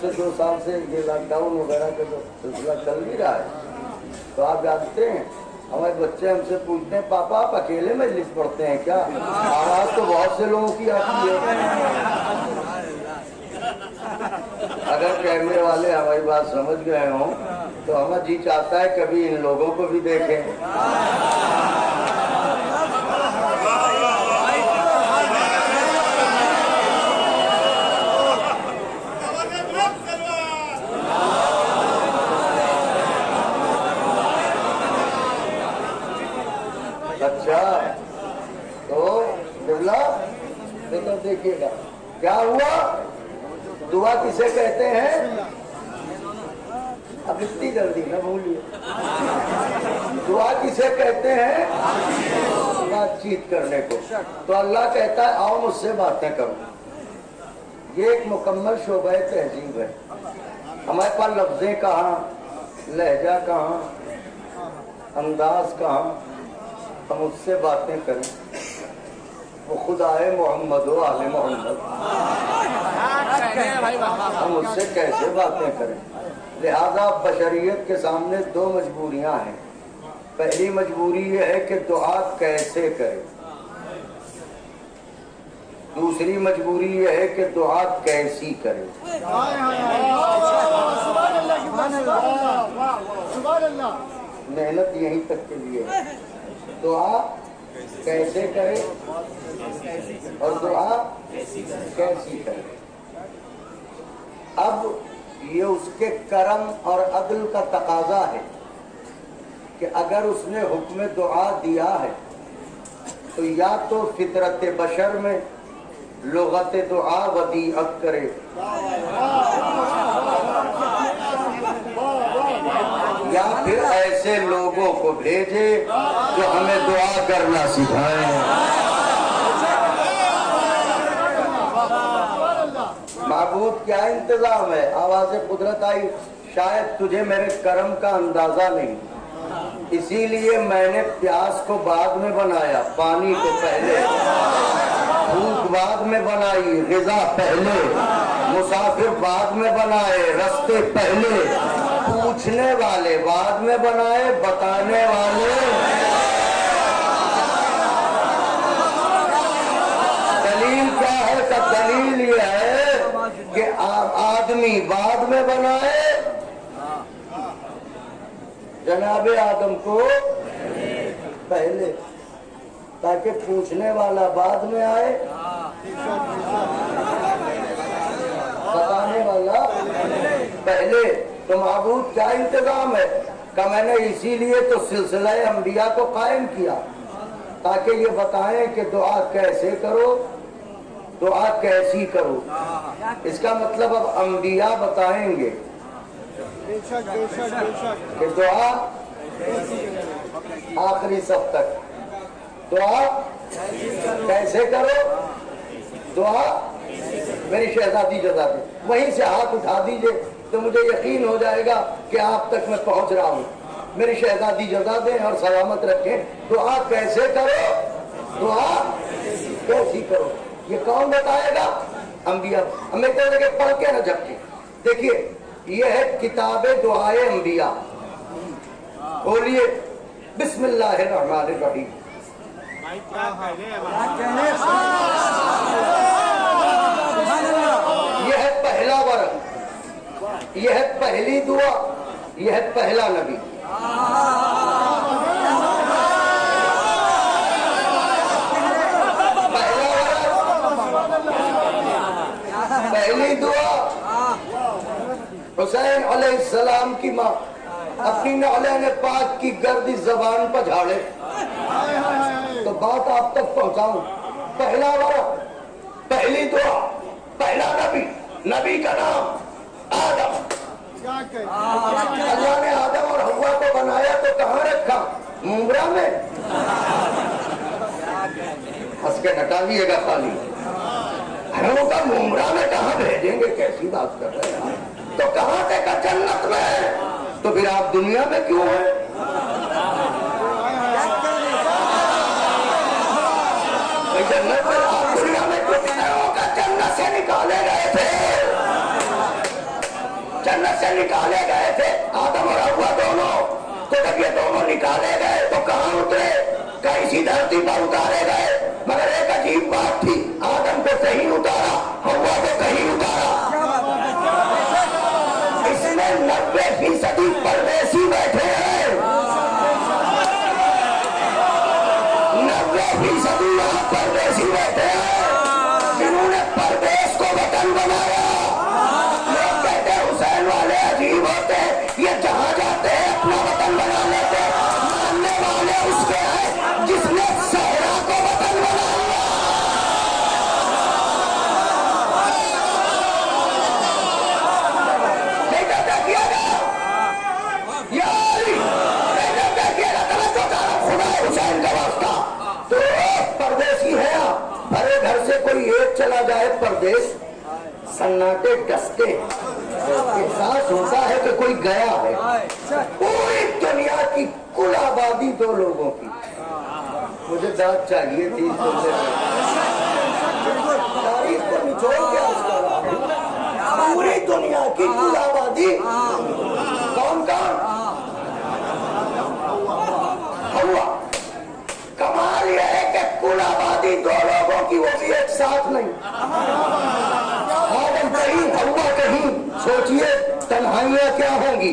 से दो साल से ये लॉकडाउन वगैरह का जो सिलसिला चल भी रहा है तो आप जानते हैं, हमारे बच्चे हमसे पूछते हैं, पापा, आप अकेले मजलिस पढ़ते हैं क्या? आवाज़ तो बहुत से लोगों की आती है। अगर कैमरे वाले हमारी बात समझ गए हों तो हमें जी चाहता है कभी इन लोगों को भी देखें दावत बुलंद सलवार अच्छा तो बिरला ये तो देखिएगा। क्या हुआ? दुआ किसे कहते हैं? अब इतनी जल्दी ना भूलिए। दुआ किसे कहते हैं? बातचीत करने को। तो अल्लाह कहता है, आओ मुझसे बातें करो। ये एक मुकम्मल शोबा तहजीब है। हमारे पास लफ्जे कहाँ? लहजा कहाँ? अंदाज कहाँ? हम उससे बातें करें। वो खुद आए मोहम्मद हो आले मोहम्मद। हम उससे कैसे बातें करें? लिहाजा बशरियत के सामने दो मजबूरियाँ हैं। पहली मजबूरी यह है कि दुआ कैसे करें? दूसरी मजबूरी यह है कि दुआ कैसी करे? मेहनत यहीं तक के लिए है। दुआ कैसे करें और दुआ कैसी करें। अब ये उसके करम और अदल का तकाजा है कि अगर उसने हुक्म दुआ दिया है तो या तो फितरत बशर में लुगत दुआ वदीअत करे। या फिर ऐसे लोगों को भेजे जो हमें दुआ करना सिखाए। महबूब, क्या इंतज़ाम है? आवाज़ कुदरत आई। शायद तुझे मेरे कर्म का अंदाज़ा नहीं। इसीलिए मैंने प्यास को बाद में बनाया, पानी को पहले। भूख बाद में बनाई गिजा पहले। मुसाफिर बाद में बनाए, रस्ते पहले। पूछने वाले बाद में बनाए, बताने वाले। दलील क्या है? का दलील ये है कि आदमी बाद में बनाए जनाबे आदम को पहले, ताकि पूछने वाला बाद में आए। बताने वाला, पहले तो महबूब क्या इंतज़ाम है? का मैंने इसीलिए तो सिलसिला अम्बिया को कायम किया, ताकि ये बताएँ कि दुआ कैसे करो, दुआ कैसी करो। इसका मतलब अब अंबिया बताएँगे। कि दुआ। आखिरी सब तक। दुआ। कैसे करो? दुआ। मेरी शहजादी जजा दे वहीं से हाथ उठा दीजिए तो मुझे यकीन हो जाएगा कि आप तक मैं पहुँच रहा हूँ। मेरी शहजादी जजा दें और सलामत रखें। दुआ कैसे करो? दुआ कैसी करो? ये कौन बताएगा? अंबिया। हमें तो लगे पढ़ के न झपके। देखिए ये है किताबे दुआए अंबिया। बोलिए, बिस्मिल्लाहिर्रहमानिर्रहीम। यह पहला वर्ग यह पहली दुआ। यह पहला नबी। पहला वर्ग पहली दुआ। हुसैन अलैहिस्सलाम की माँ। अपनी नौलैन पाक की गर्दी जबान पर झाड़े। तो बात आप तक पहुंचाऊं। पहला वर्ग पहली दुआ, पहला नबी। नबी का नाम आदम। अल्लाह ने आदम और हवा को बनाया तो कहाँ रखा? मुमरा में। हंस के नटालिएगा खाली अरे का मुमरा में कहाँ भेजेंगे? कैसी बात कर रहे हैं? तो कहाँ का जन्नत में तो फिर आप दुनिया में क्यों है? जन्नत में, आप दुनिया में क्यों नहीं का जन्नत से निकाले गए थे? जन्नत से निकाले गए थे, आदम और हवा दोनों। तो जब ये दोनों निकाले गए तो कहाँ उतरे? कैसी धरती पर उतारे गए? मगर एक अजीब बात थी, आदम को कहीं उतारा, हवा को कहीं उतारा इसमें नब्बे फ़ीसदी परदेसी बैठे हैं। नब्बे फ़ीसदी यहाँ परदेसी बैठे हैं। जिन्होंने परदेश को वतन बनाया। लोग कहते हुसैन वाले अजीब होते हैं। ये जहाँ जाते कोई एक चला जाए, परदेश सन्नाटे डसते। एहसास होता है कि कोई गया है। पूरी दुनिया की कुल आबादी दो लोगों की। मुझे दांत चाहिए थी तारीफ़ को निचोड़ पूरी दुनिया की कुल आबादी कौन कौन? हवा कुल आबादी लोगों की वो भी एक साथ नहीं। कहीं अल्लाह कहीं, सोचिए तन्हाइयाँ क्या होंगी?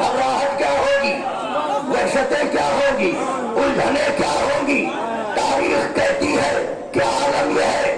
घबराहट क्या होगी? दहशतें क्या होगी? उलझने क्या होंगी? तारीख कहती है क्या आलम यह है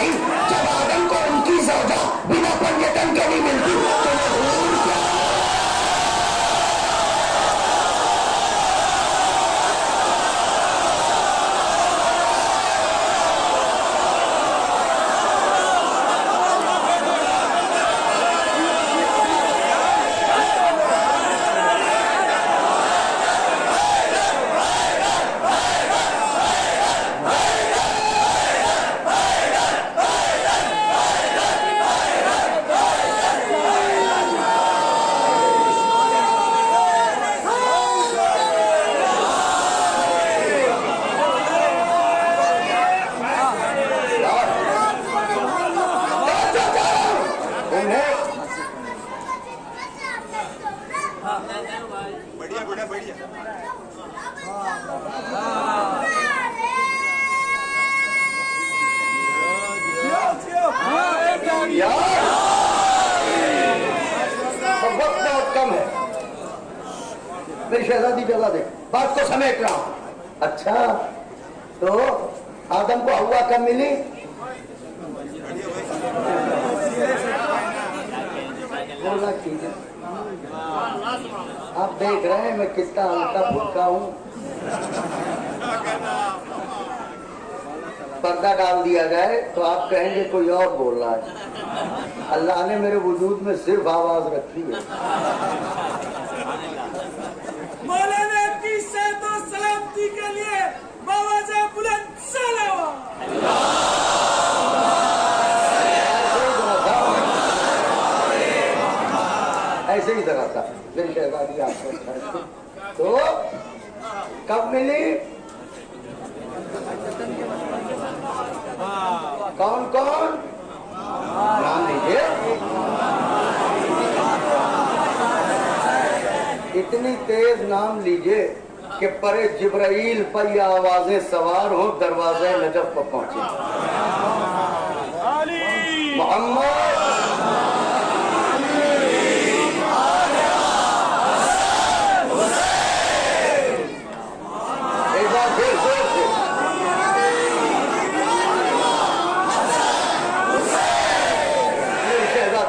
Oh! सब मिली? आप देख रहे हैं मैं कितना हल्का फुल्का हूँ। पर्दा डाल दिया जाए तो आप कहेंगे कोई और बोल रहा है। अल्लाह ने मेरे वजूद में सिर्फ़ आवाज़ रखी है। मौलाना की के लिए ऐसे ही सलावा ऐसे ही। धराता पेशेवादी आपको तो कब मिली? कौन कौन? नाम लीजिए इतनी तेज नाम लीजिए। कि परे जिब्राइल पर आवाज़ें सवार हो, दरवाजे नजब पर पहुँचे। मोहम्मद।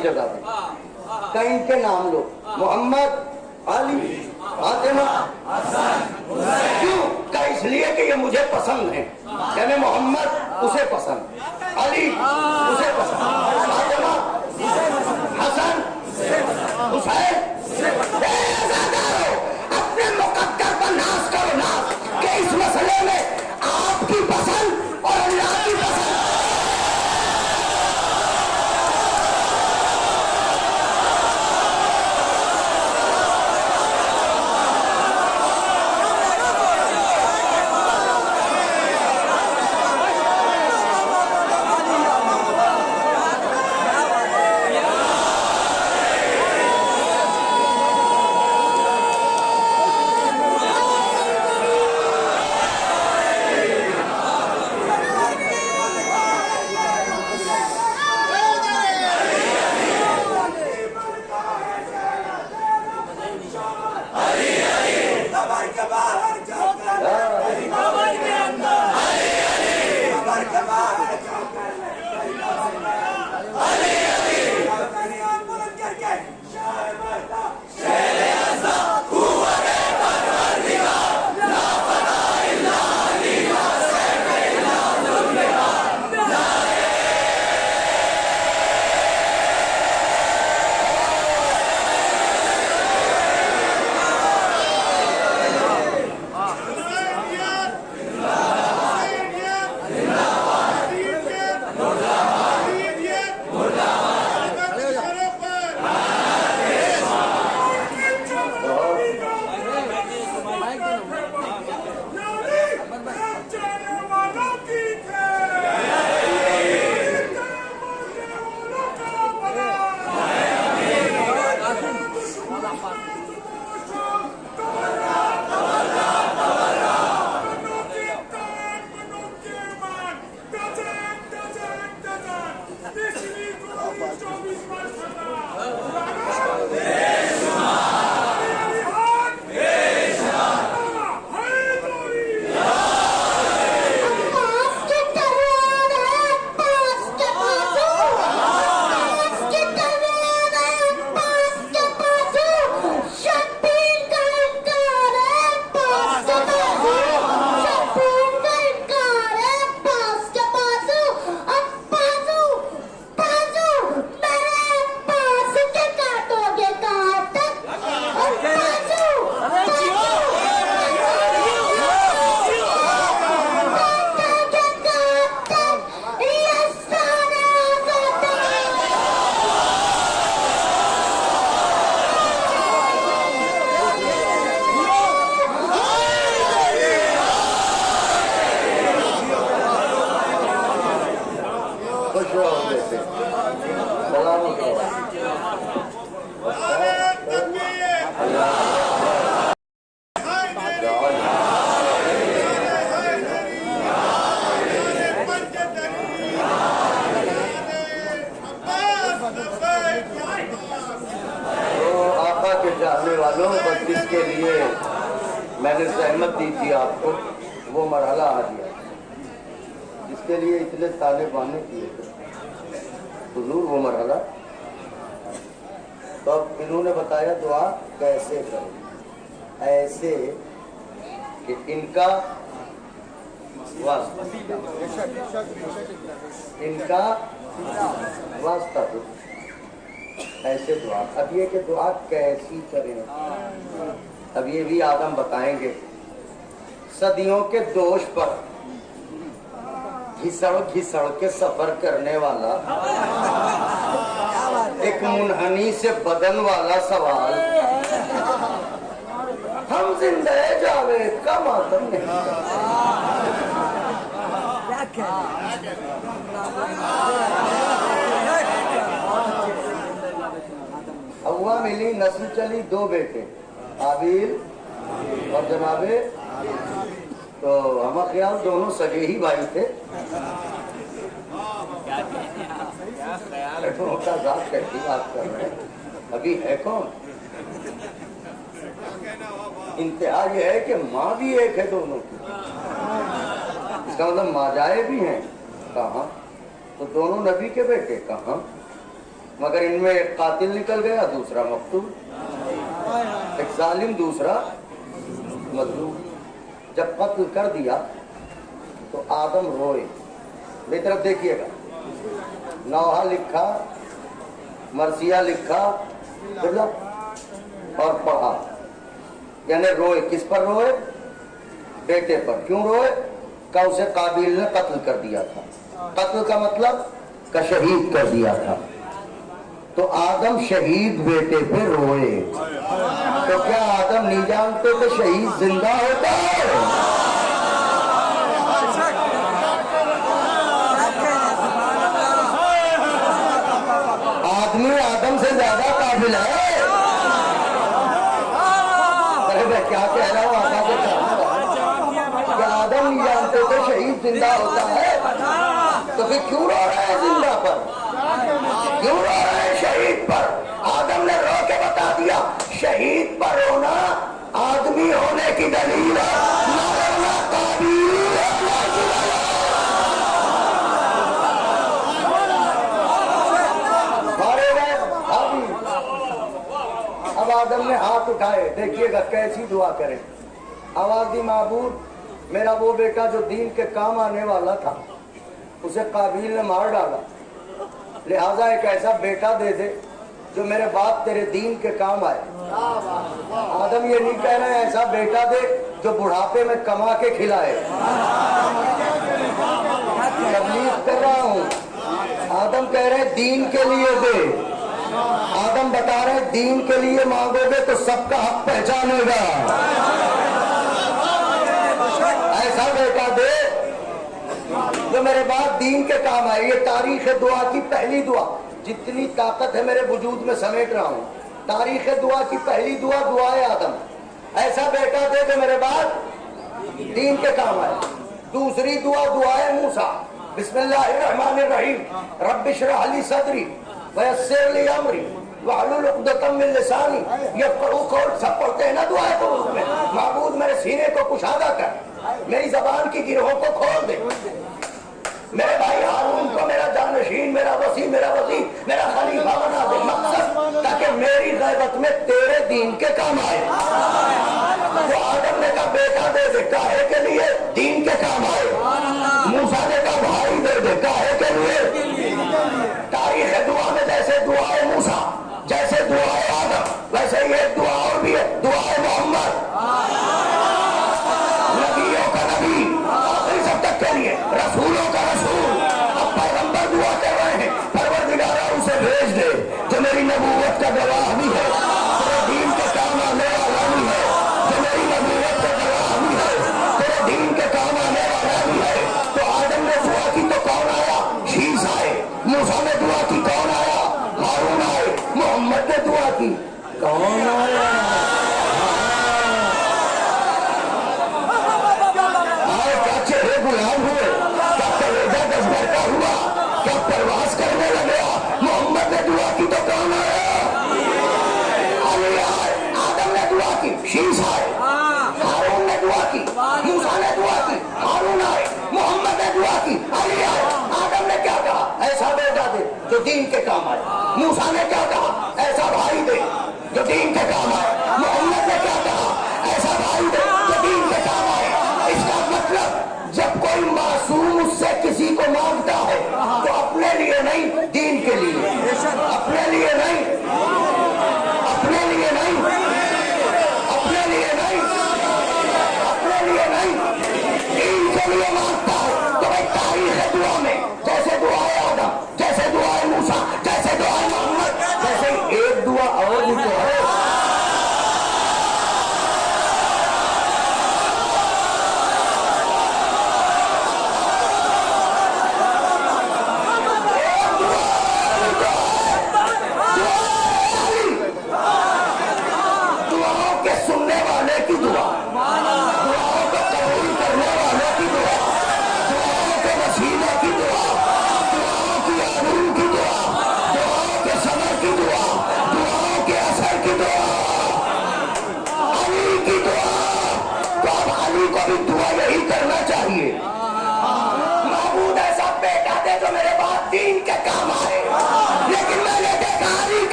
जगह कहीं के नाम लो। मोहम्मद अली। फातिमा, क्यों? का इसलिए कि ये मुझे पसंद है? यानी मोहम्मद, उसे पसंद? अली, उसे पसंद? घिसड़ घिसड़ के सफ़र करने वाला। एक मुनहनी से बदन वाला सवाल। हम ज़िंदा जावे का मातम। अव्वा मिली नस्ल चली दो बेटे। आबिल और जनाबे। तो हमारा ख्याल दोनों सगे ही भाई थे। अभी है कौन इंतहा यह है कि माँ भी एक है दोनों की। इसका मतलब माँ जाए भी हैं। कहा? तो दोनों नबी के बेटे, कहा? मगर इनमें एक कातिल निकल गया, दूसरा मकतूल। एक जालिम, दूसरा मजलूम। जब कत्ल कर दिया तो आदम रोए। मेरी तरफ़ देखिएगा। नौहा लिखा मरसिया लिखा बुझला? और पढ़ा। यानी रोए, किस पर रोए? बेटे पर। क्यों रोए? का उसे काबिल ने कत्ल कर दिया था। कत्ल का मतलब का शहीद कर दिया था। तो आदम शहीद बेटे पे रोए। तो क्या आदम नहीं जानते कि शहीद ज़िंदा होता है आदमी आदम से ज़्यादा काबिल है। अरे मैं क्या कह रहा हूँ, आका को क्या आदम नहीं जानते कि शहीद ज़िंदा होता है। तो फिर क्यों रो रहे हैं ज़िंदा पर? क्यों रो रहे हैं शहीद पर? आदम ने रो के बता दिया, शहीद पर रोना आदमी होने की दलील है ना रोना काबिल है, ना जुलाला। आदम ने हाथ उठाए, देखिएगा कैसी दुआ करें। आवाजी माबूद, मेरा वो बेटा जो दीन के काम आने वाला था, उसे काबिल ने मार डाला। लिहाजा एक ऐसा बेटा दे दे, जो मेरे बाप तेरे दीन के काम आए। आदम ये नहीं कह रहे ऐसा बेटा दे, जो बुढ़ापे में कमा के खिलाए। तबलीग कर रहा हूँ। आदम कह रहे दीन के लिए दे। आदम बता रहे दीन के लिए मांगोगे तो सबका हक पहचानेगा ऐसा बेटा दे। जो मेरे बाद दीन के काम आए, ये तारीख दुआ की पहली दुआ। जितनी ताकत है मेरे वजूद में समेट रहा हूँ। तारीख दुआ की पहली दुआ दुआए आदम। ऐसा बेटा दे जो मेरे बाद दीन के काम आए। दूसरी दुआ दुआए मूसा। बिस्मिल्लाहिर्रहमानिर्रहीम। रब्बिशरह सदरी। वयस्सिर ली अमरी वाहलुल उक़दतम मिन लिसानी यफ़क़हू कौल सब पढ़ते हैं ना दुआए को उसमें माबूद, मेरे सीने को कुशादा कर, मेरी जबान की गिरोहों को खोल दे। मेरे भाई हारून को मेरा जानशीन, मेरा वसी मेरा वसी मेरा खलीफा बना दे, मकसद, ताकि मेरी गैबत में तेरे दीन के काम आए। तो आदम ने कहा, बेटा दे दे, काहे के लिए दीन के काम आए? मूसा कहा, भाई दे दे के दुआ जैसे दुआए मूसा, जैसे दुआए आदम, वैसे ही एक दुआ और भी है। दुआए मोहम्मद। मोहम्मद ने दुआ की कौन आया आए क्या चेहरे गुलाम हुए क्या कलेजा दस का हुआ क्या प्रवास करने लगे मोहम्मद ने दुआ की तो कौन आया अली आए आदम ने दुआ की शीश आए हारून ने दुआ की मूसा ने दुआ की हारून आए मोहम्मद ने दुआ की अली आए आदम ने क्या कहा ऐसा बेटा दे दीन के काम आए। मूसा ने क्या कहा? ऐसा भाई दे जो दीन के काम आए। मोहम्मद ने क्या कहा? ऐसा भाई दे जो दीन के काम आए। इसका मतलब जब कोई मासूम उससे किसी को माँगता है तो अपने लिए नहीं, दीन के लिए। अपने लिए नहीं। अपने लिए नहीं। अपने लिए नहीं। अपने लिए नहीं। दीन के लिए माँगता है। तो भाई तारीख दुआ में। जैसे दुआए आदम जैसे दुआए मूसा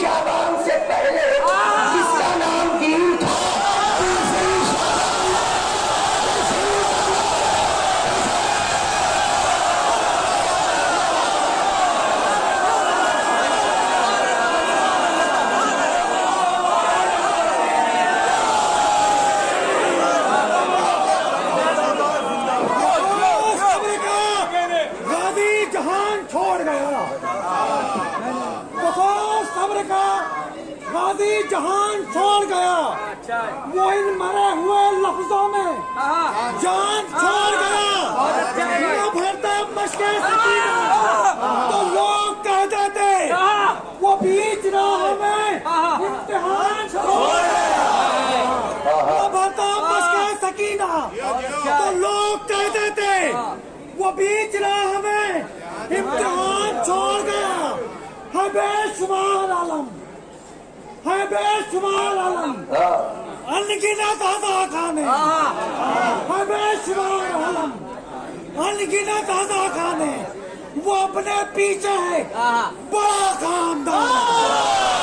Yeah. समझ के तो लोग कह देते वो बीच रहा हमें इम्तिहान तो समझ के सकीना। तो लोग कह देते वो बीच रहा हमें इम्तिहान छोड़ गया। है बेशुमार आलम। है बेशुमार आलम। हाँ। अनगिनत अदा खाने। है बेशुमार आलम। अनगिनत आधा खान है वो अपने पीछे है। हाँ। बड़ा खानदान। हाँ।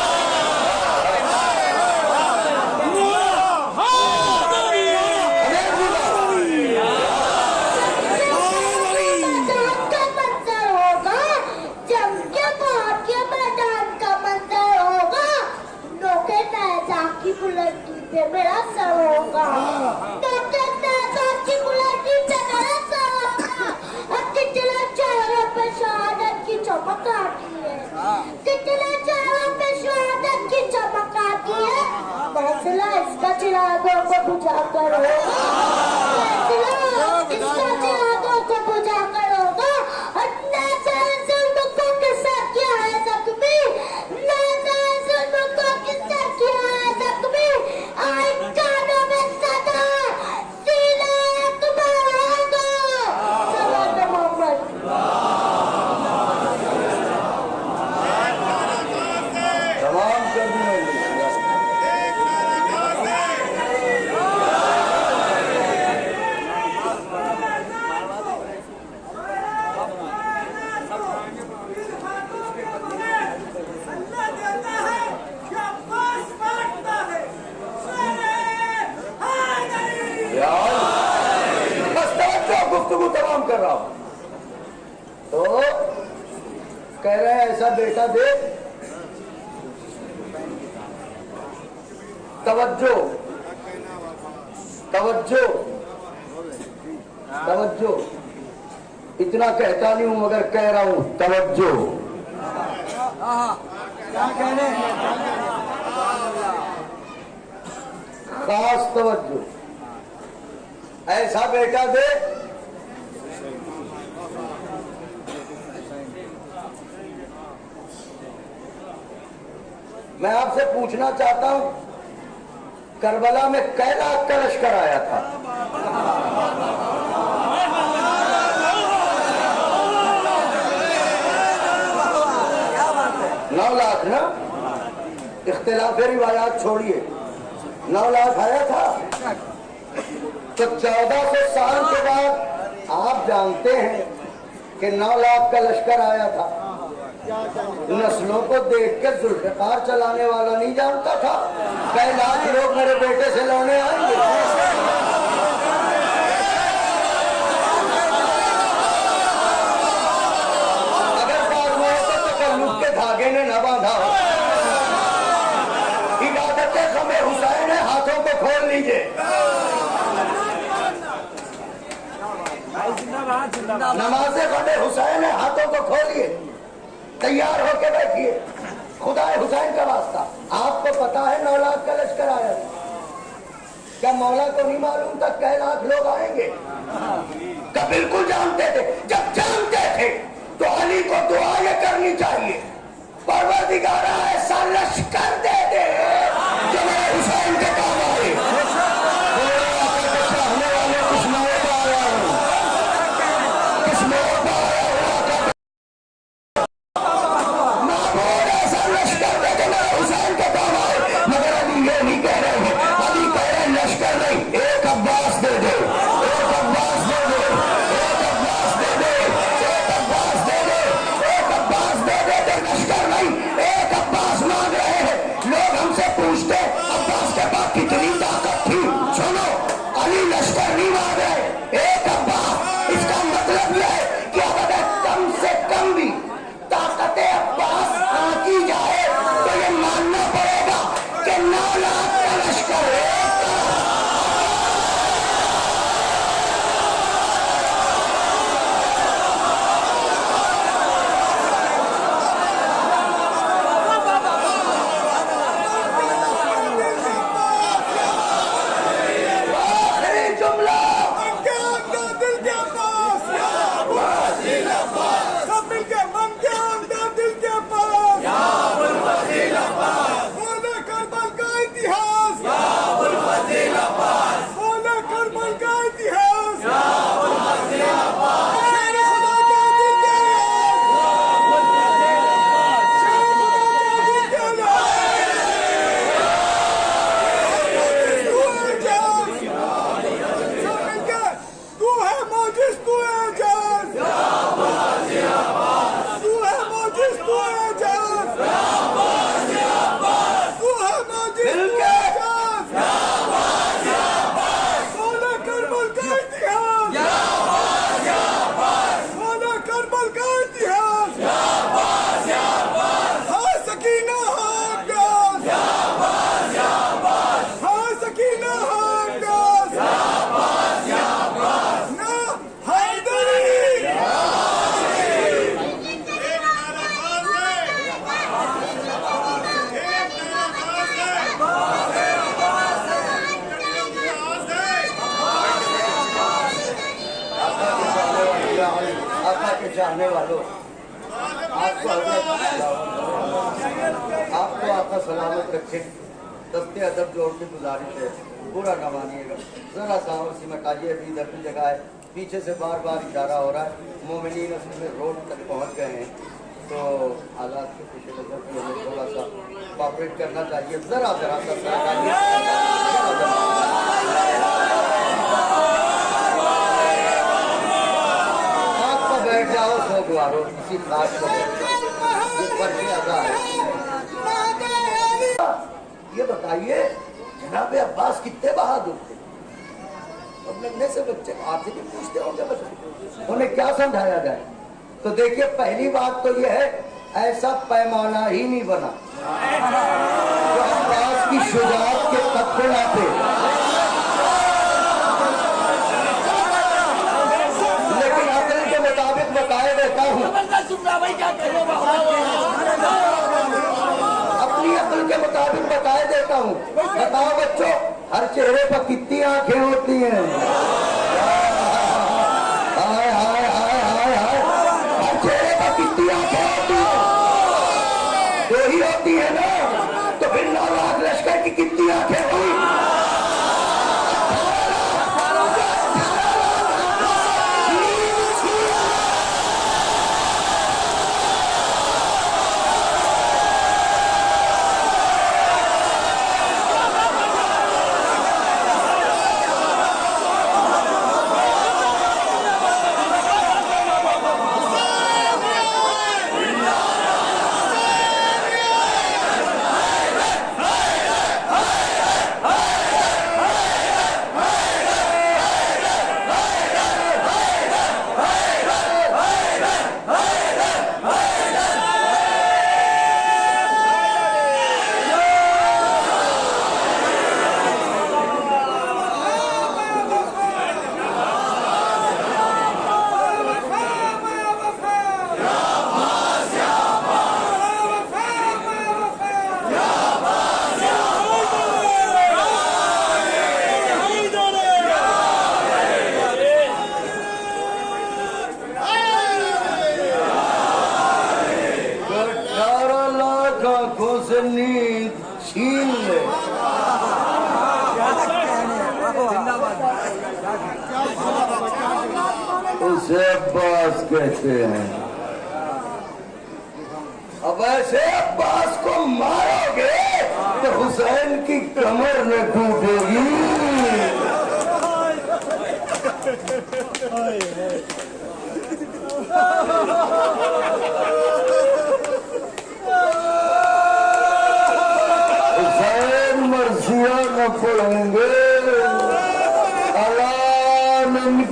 कितने चारों पे शहादत की चमक आती है। फैसला इसका चिरागों को बुझा करो। फैसला इसका चिरागों को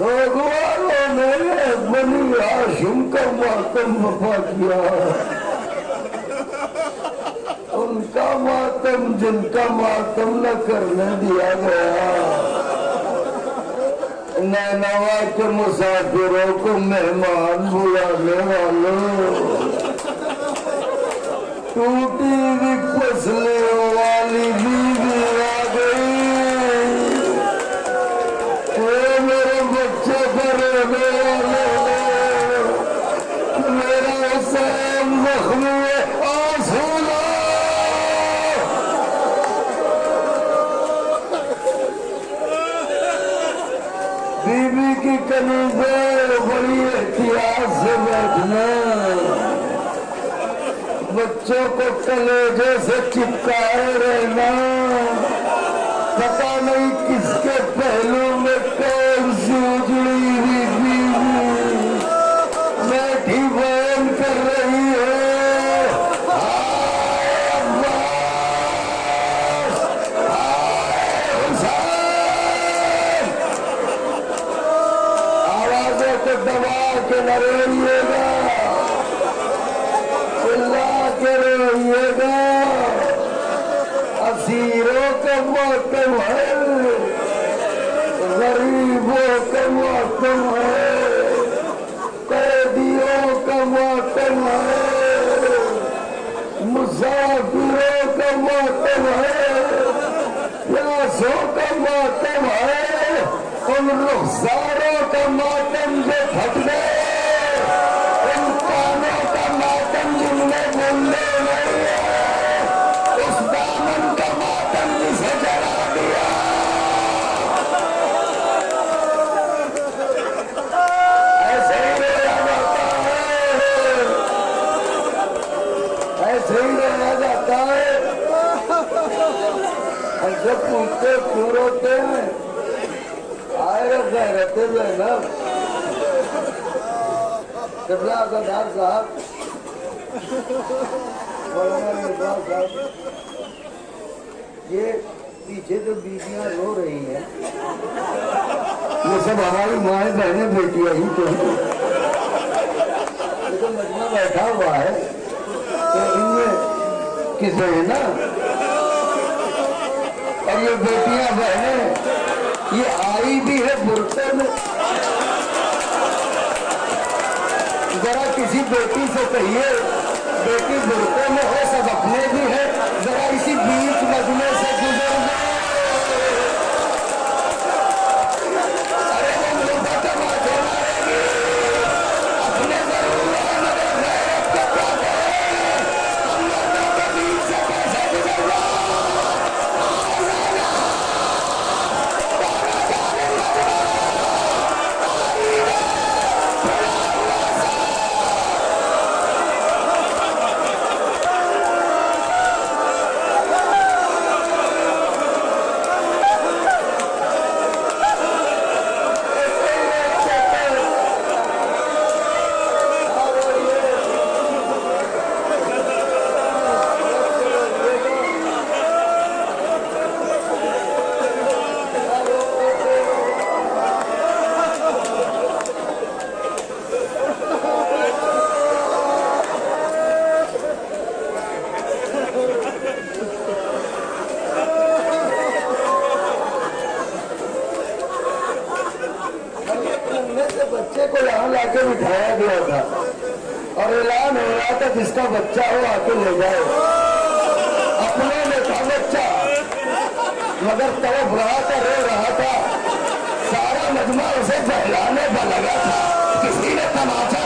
भगवानों मैंने बनी हाशिम का मातम वफा किया उनका मातम जिनका मातम न करने दिया गया नैनवा के मुसाफिरों को मेहमान बुला पे बिठाया गया था। और ऐलान हो रहा था जिसका बच्चा हो, आके ले जाए। अपने ने था बच्चा। मगर तड़प रहा था रो रहा था। सारा मजमा उसे बहलाने पर लगा था। किसी ने तमाचा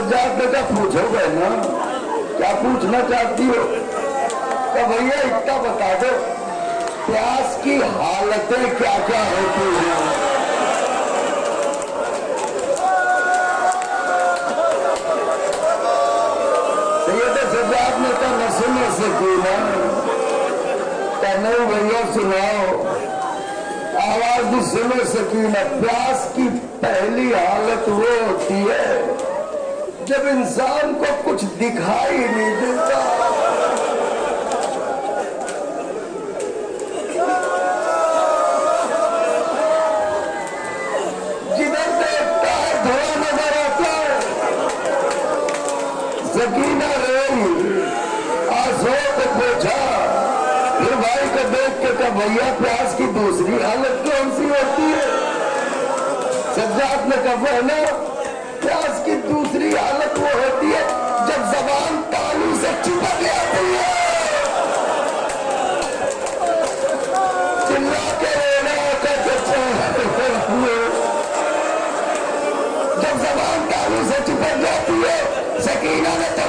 जात का पूछोगे ना? क्या पूछना चाहती हो? तो भैया, इतना बता दो, प्यास की हालतें क्या क्या होती है? सैयद सजाद नहीं भैया, सुनाओ। आवाज़ भी सुनो सकी मैं प्यास की पहली हालत वो होती है जब इंसान को कुछ दिखाई नहीं देता। जिधर देखता है धुआँ नज़र आता है जकीना रही आजों को फिर भाई को देख के कहा, भैया, प्यास की दूसरी हालत कौन सी होती है? सज्जात ने कहा ना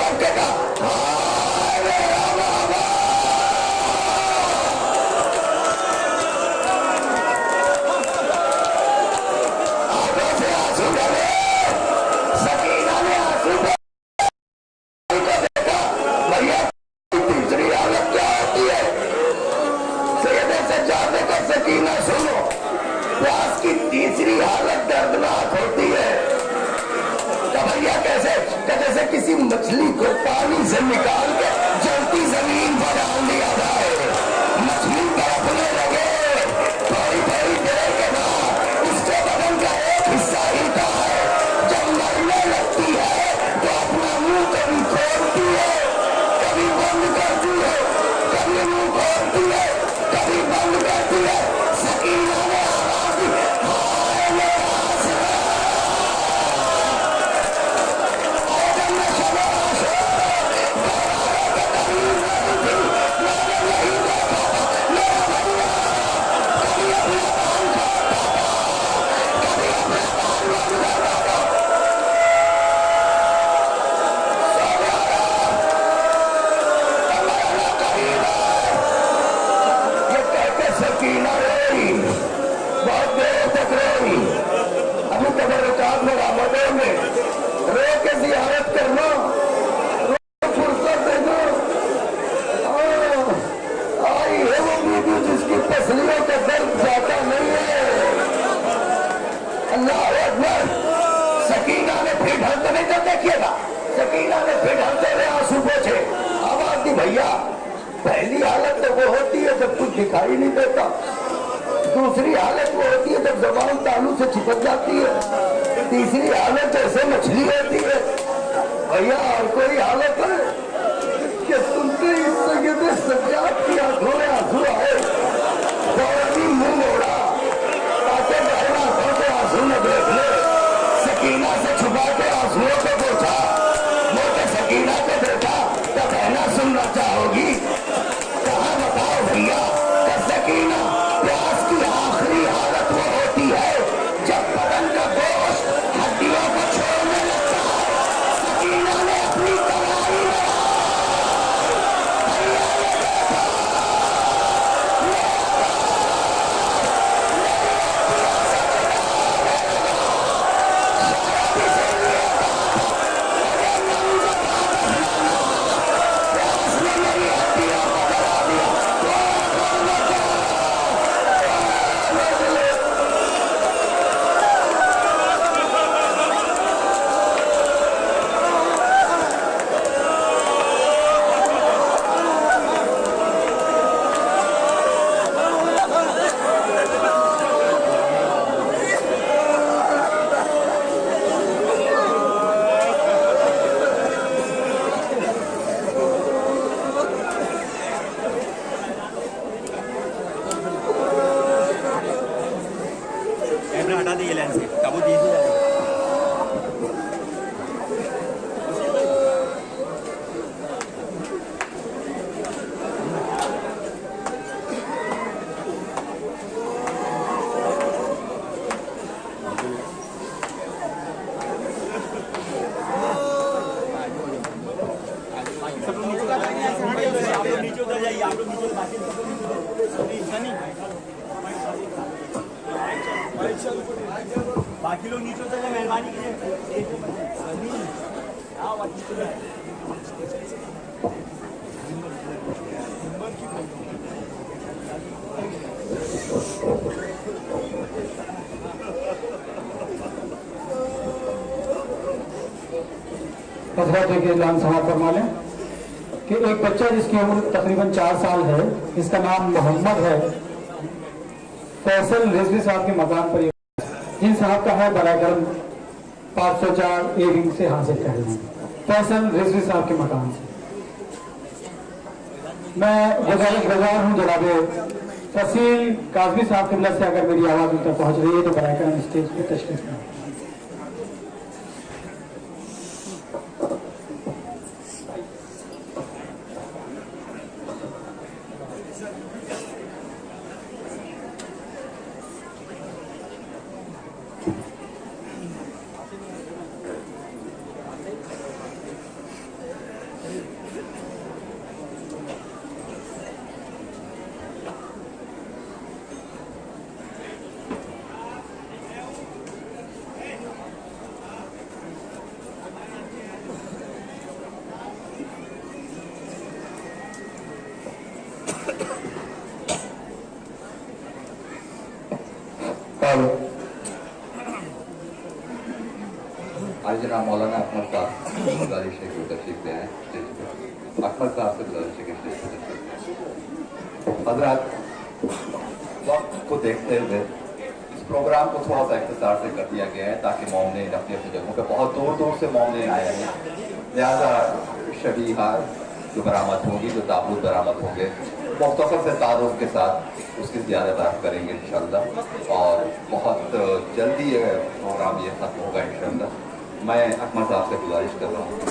Hallelujah. के लान समाज फरमा लें कि एक बच्चा जिसकी उम्र तकरीबन चार साल है जिसका नाम मोहम्मद है फैसल रिजवी साहब के मकान पर जिन साहब का है बरागरम पाँच सौ चार ए विंग से हासिल कर रहे हैं। फैसल रिजवी साहब के मकान से। मैं गुजारिश गुजार हूँ, जनाबे। फसील काजमी साहब के से अगर मेरी आवाज़ उन तक पहुँच रही है तो बरागरम स्टेज पर तशरीफ़ करें और आज जनाब मौलाना अकमल साहब गुजारिश है कि तशरीफ़ ले आए स्टेज पर अकमल साहब से गुजारिश है कि स्टेज पर तशरीफ़ हजरात वक्त को देखते हुए इस प्रोग्राम को थोड़ा सा इख्तार से कर दिया गया है ताकि मोमने अपनी अपनी जगहों पर बहुत दूर दूर से मोमने आए हैं लिहाजा शबीहा जो बरामद होंगी जो ताबूत बरामद होंगे मुख्तर से तारुफ के साथ उसकी ज़्यादा बात करेंगे इंशाल्लाह और बहुत जल्दी ये प्रोग्राम ये खत्म होगा इंशाल्लाह मैं अकमल साहब से गुजारिश कर रहा हूँ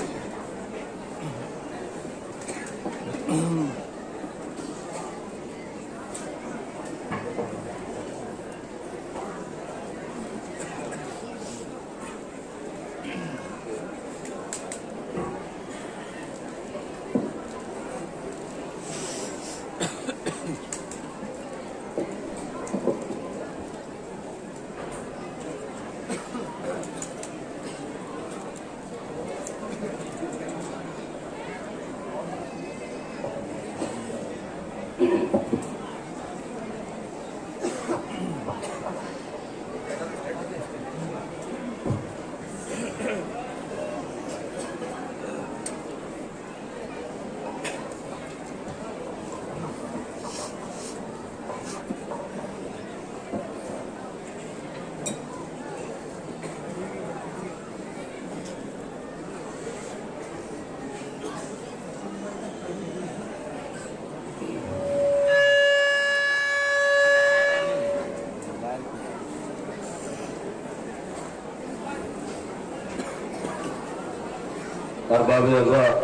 अरबाब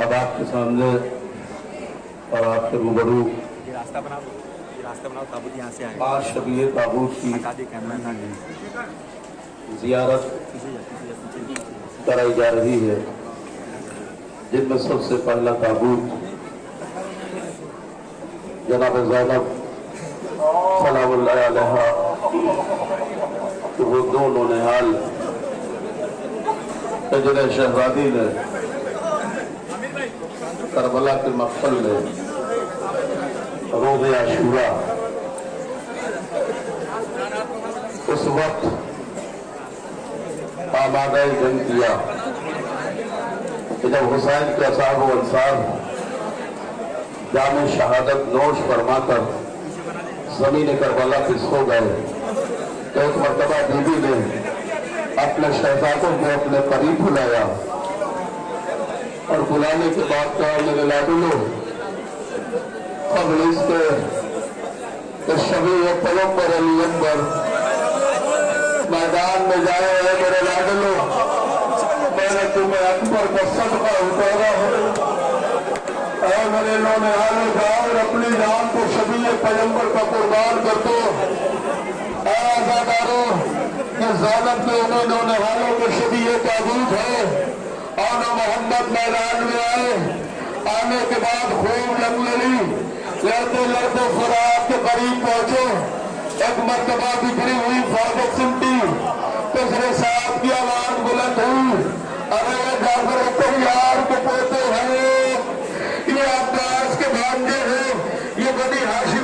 अब आपके सामने और आपके रूबरू। रास्ता बना रास्ता बनाओ ताबूत यहाँ से शबीर ताबूत की जियारत। कराई जा रही है जिनमें सबसे पहला ताबूत जनाब जैनब जिन्हें शहजादी ने करबला के मक्सल ने रोज आशूरा उस वक्त आमादा जंग किया। कि जब हुसैन के असाब अंसार जाम शहादत नोश फरमाकर ज़मीन करबला पे सो गए तो एक मरतबा बीबी ने अपने शहजादों को अपने करीब बुलाया। और बुलाने के बाद कहा, मेरे लाडुलो कबल इसके सभी पलों पर अली अकबर मैदान में जाए हैं, मेरे लाडलो मैंने तुम्हें अकबर का सदका उतारा है। ऐ मेरे इन्होंने हाल जाओ और अपनी जान को सभी पैगंबर का कुर्बान कर दो। ऐ रसालत में उन्हें होने वालों सभी ये ताबूत है। और मोहम्मद मैदान में आए। आने के बाद खूब ले ली लड़ते लड़ते फराब के करीब पहुँचे। एक मरतबा बिखरी हुई फौजत सुनती पिछले साहब की आवाज़ बुलंद हुई। अरे जाफ़र तो यार के पोते हैं। ये अब्दास के भांजे हैं। ये बड़ी हाशी